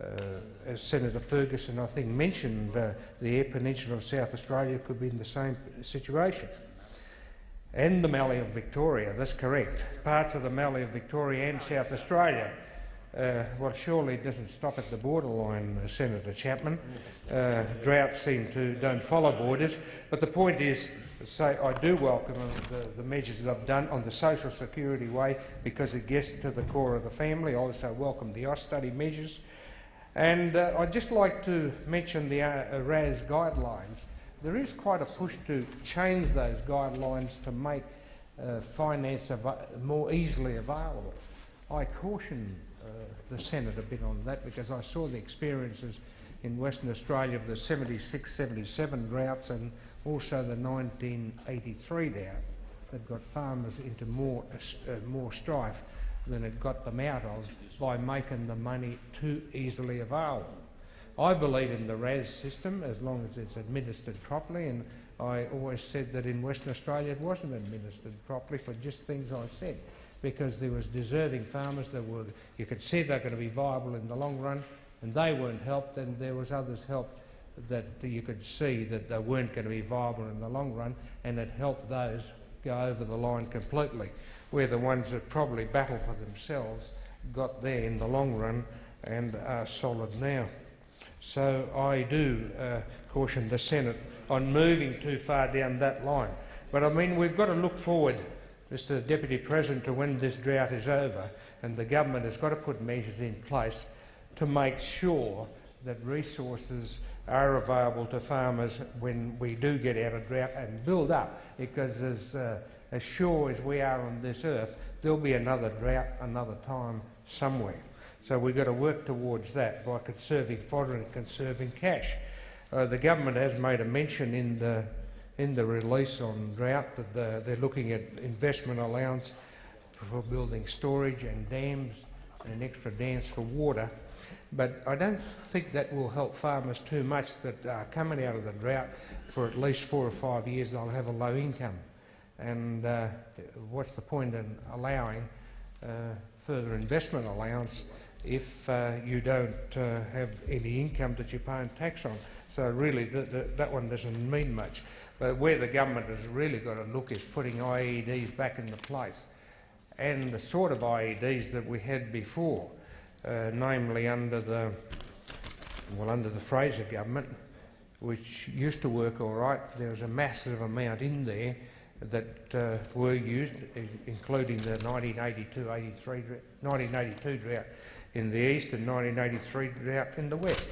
Speaker 29: uh, as Senator Ferguson, I think, mentioned, uh, the Eyre Peninsula of South Australia could be in the same situation. And the Mallee of Victoria, that's correct. Parts of the Mallee of Victoria and South Australia. Uh, well, surely it doesn't stop at the borderline, uh, Senator Chapman. Uh, droughts seem to don't follow borders. But the point is, say I do welcome uh, the, the measures that I've done on the social security way because it gets to the core of the family. I also welcome the Austudy measures. And uh, I'd just like to mention the RAS guidelines. There is quite a push to change those guidelines to make finance more easily available. I caution the Senate a bit on that because I saw the experiences in Western Australia of the 76-77 droughts and also the 1983 drought that got farmers into more, uh, more strife than it got them out of by making the money too easily available. I believe in the RAS system as long as it's administered properly, and I always said that in Western Australia it wasn't administered properly for just things I said, because there was deserving farmers that were, you could see they're going to be viable in the long run, and they weren't helped, and there was others helped that you could see that they weren't going to be viable in the long run, and it helped those go over the line completely. We're the ones that probably battle for themselves, got there in the long run, and are solid now. So I do uh, caution the Senate on moving too far down that line. But I mean, we've got to look forward, Mr Deputy President, to when this drought is over, and the government has got to put measures in place to make sure that resources are available to farmers when we do get out of drought and build up, because as, uh, as sure as we are on this earth, there'll be another drought another time somewhere. So we've got to work towards that by conserving fodder and conserving cash. Uh, the government has made a mention in the, in the release on drought that the, they're looking at investment allowance for building storage and dams and extra dams for water. But I don't think that will help farmers too much that are coming out of the drought for at least four or five years they'll have a low income. And uh, what's the point in allowing uh, further investment allowance if uh, you don't uh, have any income that you're paying tax on. So really that one doesn't mean much. But where the government has really got to look is putting IEDs back into place and the sort of IEDs that we had before, uh, namely under the, well, under the Fraser government, which used to work all right. There was a massive amount in there that uh, were used, including the 1982-83 1982 drought in the east and 1983 drought in the west.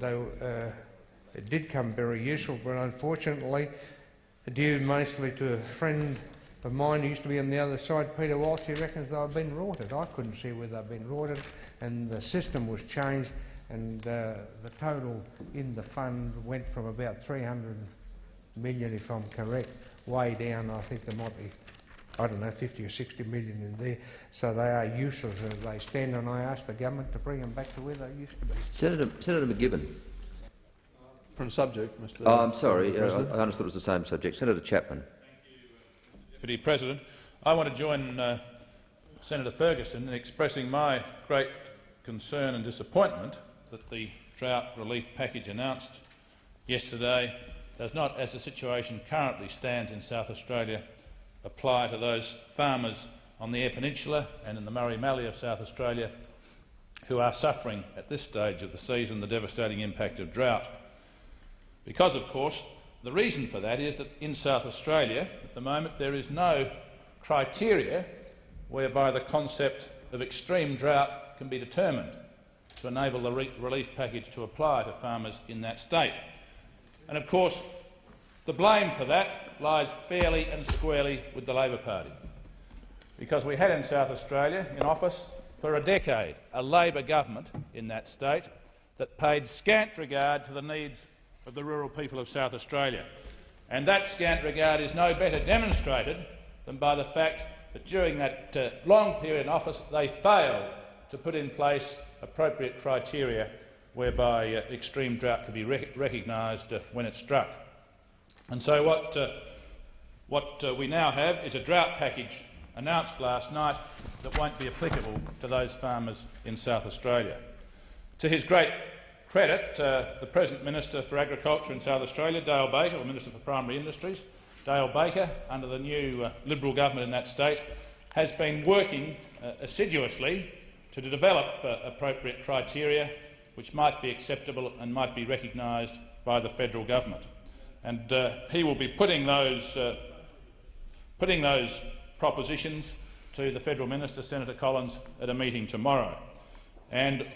Speaker 29: Though uh, it did come very useful, but unfortunately, due mostly to a friend of mine who used to be on the other side, Peter Walsh, he reckons they've been rorted. I couldn't see where they've been rorted, and the system was changed, and uh, the total in the fund went from about 300 million, if I'm correct, way down. I think there might be I don't know, 50 or 60 million in there. So they are useless as they stand, and I ask the government to bring them back to where they used to be.
Speaker 24: Senator, Senator MacGibbon.
Speaker 17: From subject, Mr.
Speaker 24: Oh, I'm sorry. Uh, I understood it was the same subject. Senator Chapman.
Speaker 30: Deputy President, I want to join uh, Senator Ferguson in expressing my great concern and disappointment that the drought relief package announced yesterday does not, as the situation currently stands in South Australia, apply to those farmers on the Eyre Peninsula and in the Murray Mallee of South Australia who are suffering at this stage of the season the devastating impact of drought. Because, of course, the reason for that is that in South Australia at the moment there is no criteria whereby the concept of extreme drought can be determined to enable the re relief package to apply to farmers in that state. And of course, the blame for that lies fairly and squarely with the Labor Party. Because we had in South Australia, in office for a decade, a Labor government in that state that paid scant regard to the needs of the rural people of South Australia. And that scant regard is no better demonstrated than by the fact that during that uh, long period in office they failed to put in place appropriate criteria whereby uh, extreme drought could be rec recognised uh, when it struck. And so what uh, what uh, we now have is a drought package announced last night that won't be applicable to those farmers in South Australia. To his great credit, uh, the present Minister for Agriculture in South Australia, Dale Baker, or Minister for Primary Industries, Dale Baker, under the new uh, Liberal government in that state, has been working uh, assiduously to develop uh, appropriate criteria which might be acceptable and might be recognised by the federal government. And uh, he will be putting those, uh, putting those propositions to the federal minister, Senator Collins, at a meeting tomorrow. And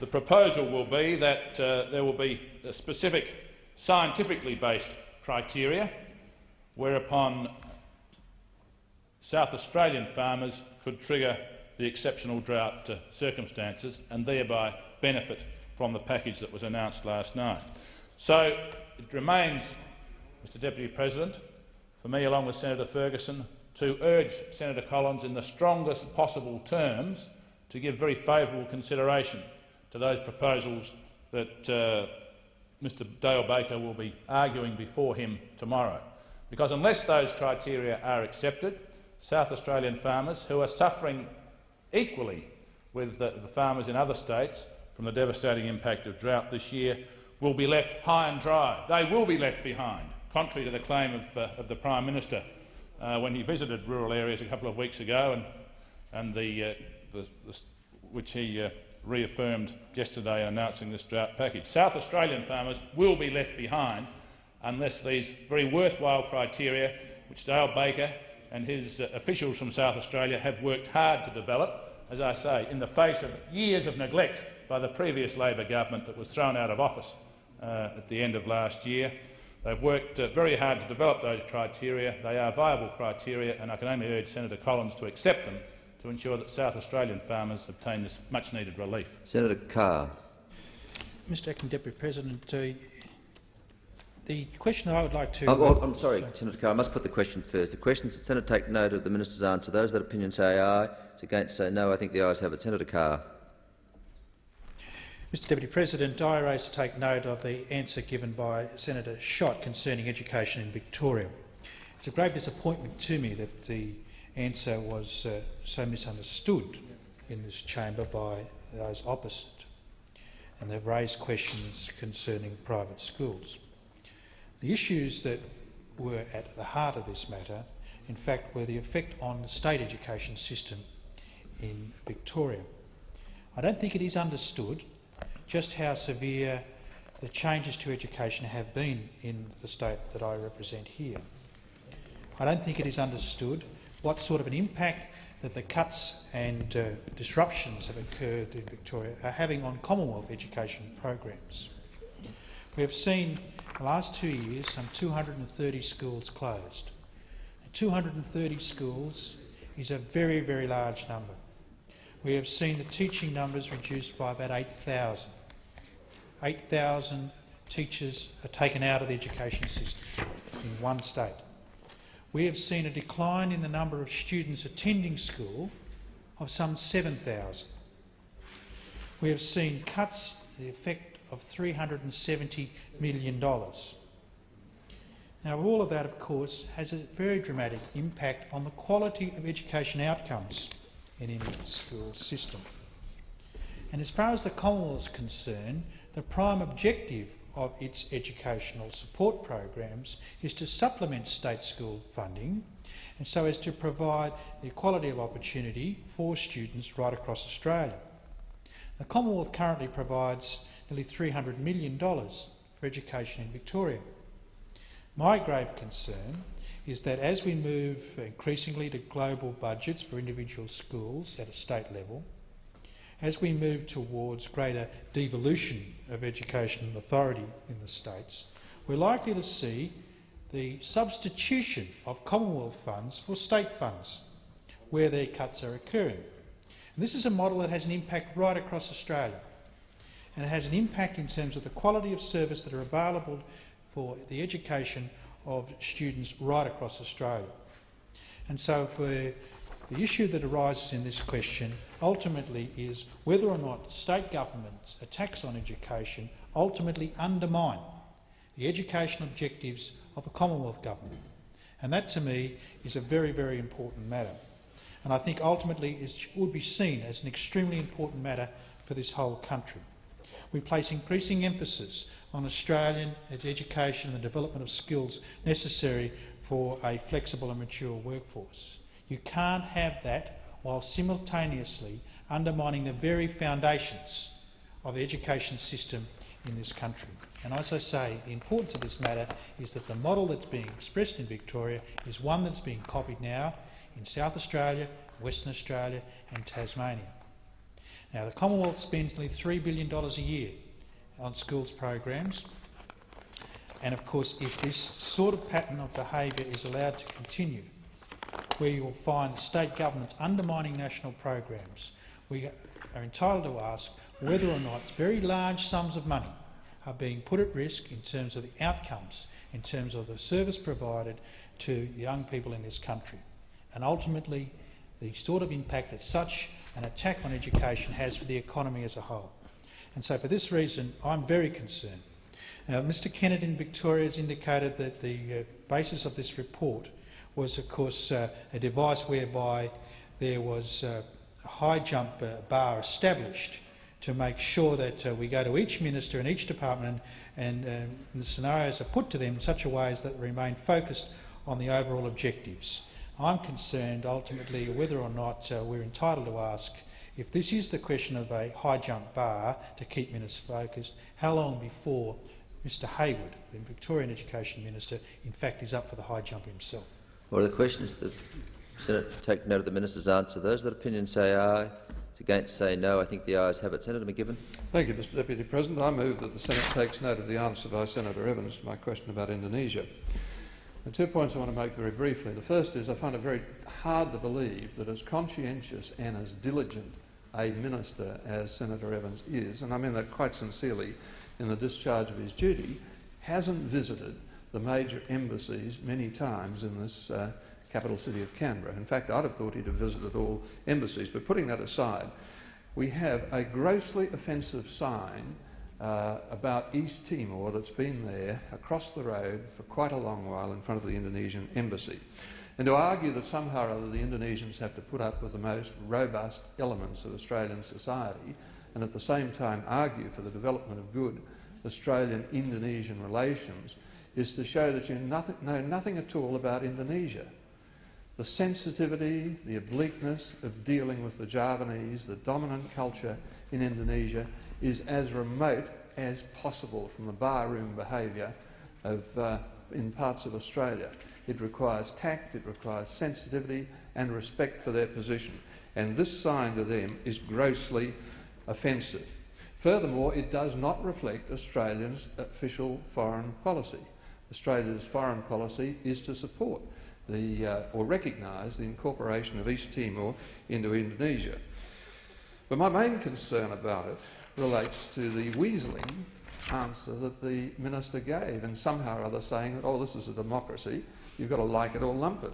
Speaker 30: the proposal will be that uh, there will be a specific scientifically based criteria whereupon South Australian farmers could trigger the exceptional drought uh, circumstances and thereby benefit from the package that was announced last night. So it remains, Mr Deputy President, for me along with Senator Ferguson to urge Senator Collins in the strongest possible terms to give very favourable consideration to those proposals that uh, Mr Dale Baker will be arguing before him tomorrow. Because unless those criteria are accepted, South Australian farmers, who are suffering equally with the, the farmers in other states from the devastating impact of drought this year, will be left high and dry. They will be left behind, contrary to the claim of, uh, of the Prime Minister uh, when he visited rural areas a couple of weeks ago and, and the, uh, the, the, which he uh, reaffirmed yesterday in announcing this drought package. South Australian farmers will be left behind unless these very worthwhile criteria, which Dale Baker and his uh, officials from South Australia have worked hard to develop, as I say, in the face of years of neglect by the previous Labor government that was thrown out of office uh, at the end of last year. They've worked uh, very hard to develop those criteria. They are viable criteria, and I can only urge Senator Collins to accept them to ensure that South Australian farmers obtain this much-needed relief.
Speaker 24: Senator Carr.
Speaker 18: Mr Acting Deputy President, uh, the question I would like to...
Speaker 24: Oh, oh, I'm sorry, sorry, Senator Carr, I must put the question first. The question is that Senator take note of the minister's answer. Those that opinion say aye, those against say no. I think the ayes have it. Senator Carr.
Speaker 18: Mr Deputy President, I raise to take note of the answer given by Senator Schacht concerning education in Victoria. It's a great disappointment to me that the answer was uh, so misunderstood in this chamber by those opposite, and they've raised questions concerning private schools. The issues that were at the heart of this matter, in fact, were the effect on the state education system in Victoria. I don't think it is understood just how severe the changes to education have been in the state that I represent here. I don't think it is understood what sort of an impact that the cuts and uh, disruptions have occurred in Victoria are having on Commonwealth education programs. We have seen the last two years some 230 schools closed. 230 schools is a very, very large number. We have seen the teaching numbers reduced by about 8,000. 8,000 teachers are taken out of the education system in one state. We have seen a decline in the number of students attending school of some 7,000. We have seen cuts the effect of $370 million. Now, all of that, of course, has a very dramatic impact on the quality of education outcomes in any school system. And as far as the Commonwealth is concerned, the prime objective of its educational support programs is to supplement state school funding and so as to provide equality of opportunity for students right across Australia. The Commonwealth currently provides nearly $300 million for education in Victoria. My grave concern is that as we move increasingly to global budgets for individual schools at a state level, as we move towards greater devolution of education authority in the states, we're likely to see the substitution of Commonwealth funds for state funds where their cuts are occurring. And this is a model that has an impact right across Australia and it has an impact in terms of the quality of service that are available for the education of students right across Australia. And so for the issue that arises in this question ultimately is whether or not state governments' attacks on education ultimately undermine the education objectives of a Commonwealth government. And that, to me, is a very, very important matter. And I think ultimately it would be seen as an extremely important matter for this whole country. We place increasing emphasis on Australian education and the development of skills necessary for a flexible and mature workforce. You can't have that while simultaneously undermining the very foundations of the education system in this country. And as I say, the importance of this matter is that the model that's being expressed in Victoria is one that's being copied now in South Australia, Western Australia and Tasmania. Now, the Commonwealth spends nearly $3 billion a year on schools programs, and of course, if this sort of pattern of behaviour is allowed to continue, where you will find state governments undermining national programs, we are entitled to ask whether or not very large sums of money are being put at risk in terms of the outcomes, in terms of the service provided to young people in this country, and ultimately the sort of impact that such an attack on education has for the economy as a whole. And so for this reason, I'm very concerned. Now, Mr Kennett in Victoria has indicated that the uh, basis of this report was, of course, uh, a device whereby there was uh, a high jump uh, bar established to make sure that uh, we go to each minister and each department and, and the scenarios are put to them in such a way as that they remain focused on the overall objectives. I'm concerned ultimately whether or not we're entitled to ask if this is the question of a high jump bar to keep ministers focused, how long before Mr Hayward, the Victorian Education Minister, in fact is up for the high jump himself?
Speaker 24: Are the questions? That the Senate take note of the minister's answer. Those that opinion say aye. It's against say no. I think the ayes have it. Senator MacGibbon.
Speaker 17: Thank you, Mr Deputy President. I move that the Senate takes note of the answer by Senator Evans to my question about Indonesia. Two points I want to make very briefly. The first is I find it very hard to believe that as conscientious and as diligent a minister as Senator Evans is, and I mean that quite sincerely in the discharge of his duty, hasn't visited the major embassies many times in this uh, capital city of Canberra. In fact, I'd have thought he'd have visited all embassies. But putting that aside, we have a grossly offensive sign uh, about East Timor that's been there across the road for quite a long while in front of the Indonesian embassy. And to argue that somehow or other the Indonesians have to put up with the most robust elements of Australian society and at the same time argue for the development of good Australian-Indonesian relations is to show that you nothing, know nothing at all about Indonesia. The sensitivity, the obliqueness of dealing with the Javanese, the dominant culture in Indonesia, is as remote as possible from the barroom behaviour of, uh, in parts of Australia. It requires tact, it requires sensitivity and respect for their position. And this sign to them is grossly offensive. Furthermore, it does not reflect Australia's official foreign policy. Australia's foreign policy is to support the, uh, or recognise the incorporation of East Timor into Indonesia. But my main concern about it relates to the weaseling answer that the minister gave, and somehow or other saying that, oh, this is a democracy, you've got to like it or lump it.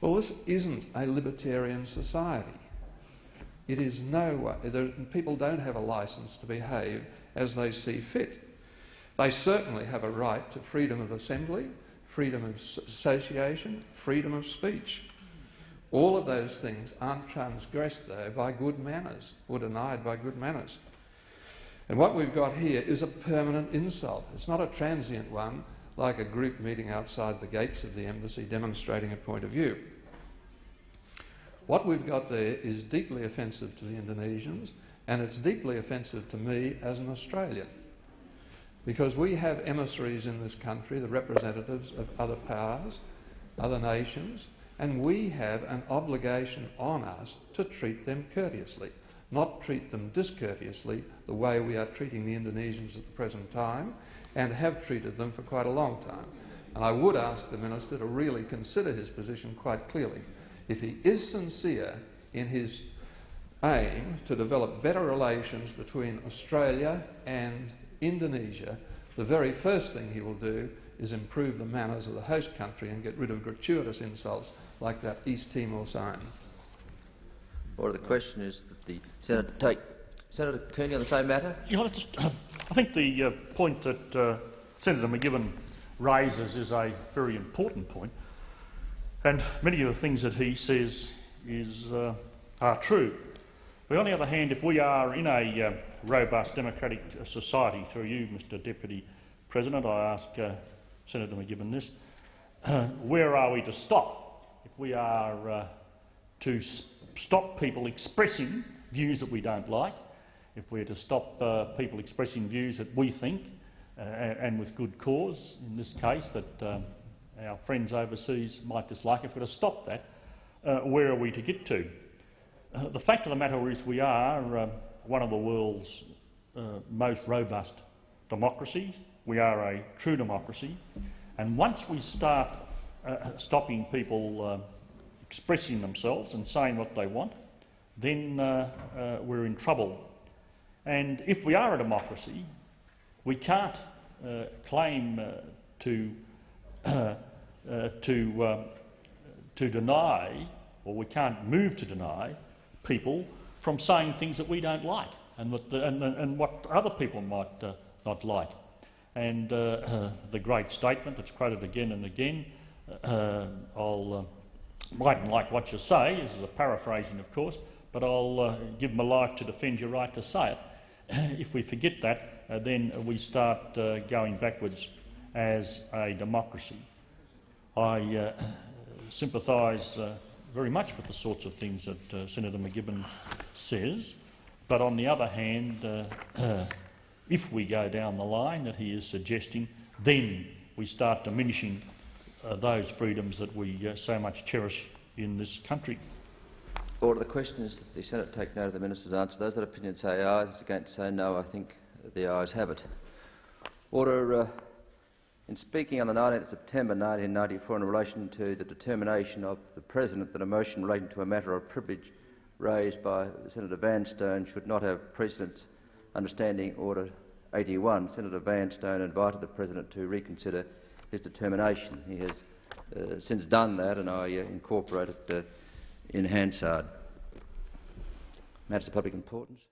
Speaker 17: Well, this isn't a libertarian society. It is no way. People don't have a licence to behave as they see fit. They certainly have a right to freedom of assembly, freedom of association, freedom of speech. All of those things aren't transgressed, though, by good manners or denied by good manners. And what we've got here is a permanent insult. It's not a transient one, like a group meeting outside the gates of the embassy demonstrating a point of view. What we've got there is deeply offensive to the Indonesians, and it's deeply offensive to me as an Australian. Because we have emissaries in this country, the representatives of other powers, other nations, and we have an obligation on us to treat them courteously, not treat them discourteously the way we are treating the Indonesians at the present time and have treated them for quite a long time. And I would ask the Minister to really consider his position quite clearly. If he is sincere in his aim to develop better relations between Australia and Indonesia, the very first thing he will do is improve the manners of the host country and get rid of gratuitous insults like that East Timor sign.
Speaker 24: Or the question is that the Senator take Senator Kearney on the same matter.
Speaker 31: Yeah, just, uh, I think the uh, point that uh, Senator MacGibbon raises is a very important point, and many of the things that he says is, uh, are true. But on the other hand, if we are in a uh, robust democratic uh, society, through you, Mr Deputy President, I ask uh, Senator MacGibbon this, where are we to stop? If we are uh, to stop people expressing views that we don't like, if we're to stop uh, people expressing views that we think, uh, and with good cause, in this case, that um, our friends overseas might dislike, if we're to stop that, uh, where are we to get to? Uh, the fact of the matter is we are uh, one of the world's uh, most robust democracies. We are a true democracy. And once we start uh, stopping people uh, expressing themselves and saying what they want, then we're in trouble. And if we are a democracy, we can't claim to, to, to deny, or we can't move to deny, people from saying things that we don't like and, the, and, and what other people might uh, not like. And uh, uh, the great statement that's quoted again and again, uh, I'll uh, mightn't like what you say, this is a paraphrasing of course, but I'll uh, give my life to defend your right to say it. if we forget that, then we start going backwards as a democracy. I sympathise very much with the sorts of things that uh, Senator MacGibbon says. But on the other hand, uh, if we go down the line that he is suggesting, then we start diminishing uh, those freedoms that we uh, so much cherish in this country.
Speaker 24: Order. The question is that the Senate take note of the minister's answer. Those that opinion say aye, those against say no. I think the ayes have it. Order. In speaking on the 19th September 1994 in relation to the determination of the President that a motion relating to a matter of privilege raised by Senator Vanstone should not have precedence understanding Order 81, Senator Vanstone invited the President to reconsider his determination. He has uh, since done that and I uh, incorporate it uh, in Hansard. Matters of public importance.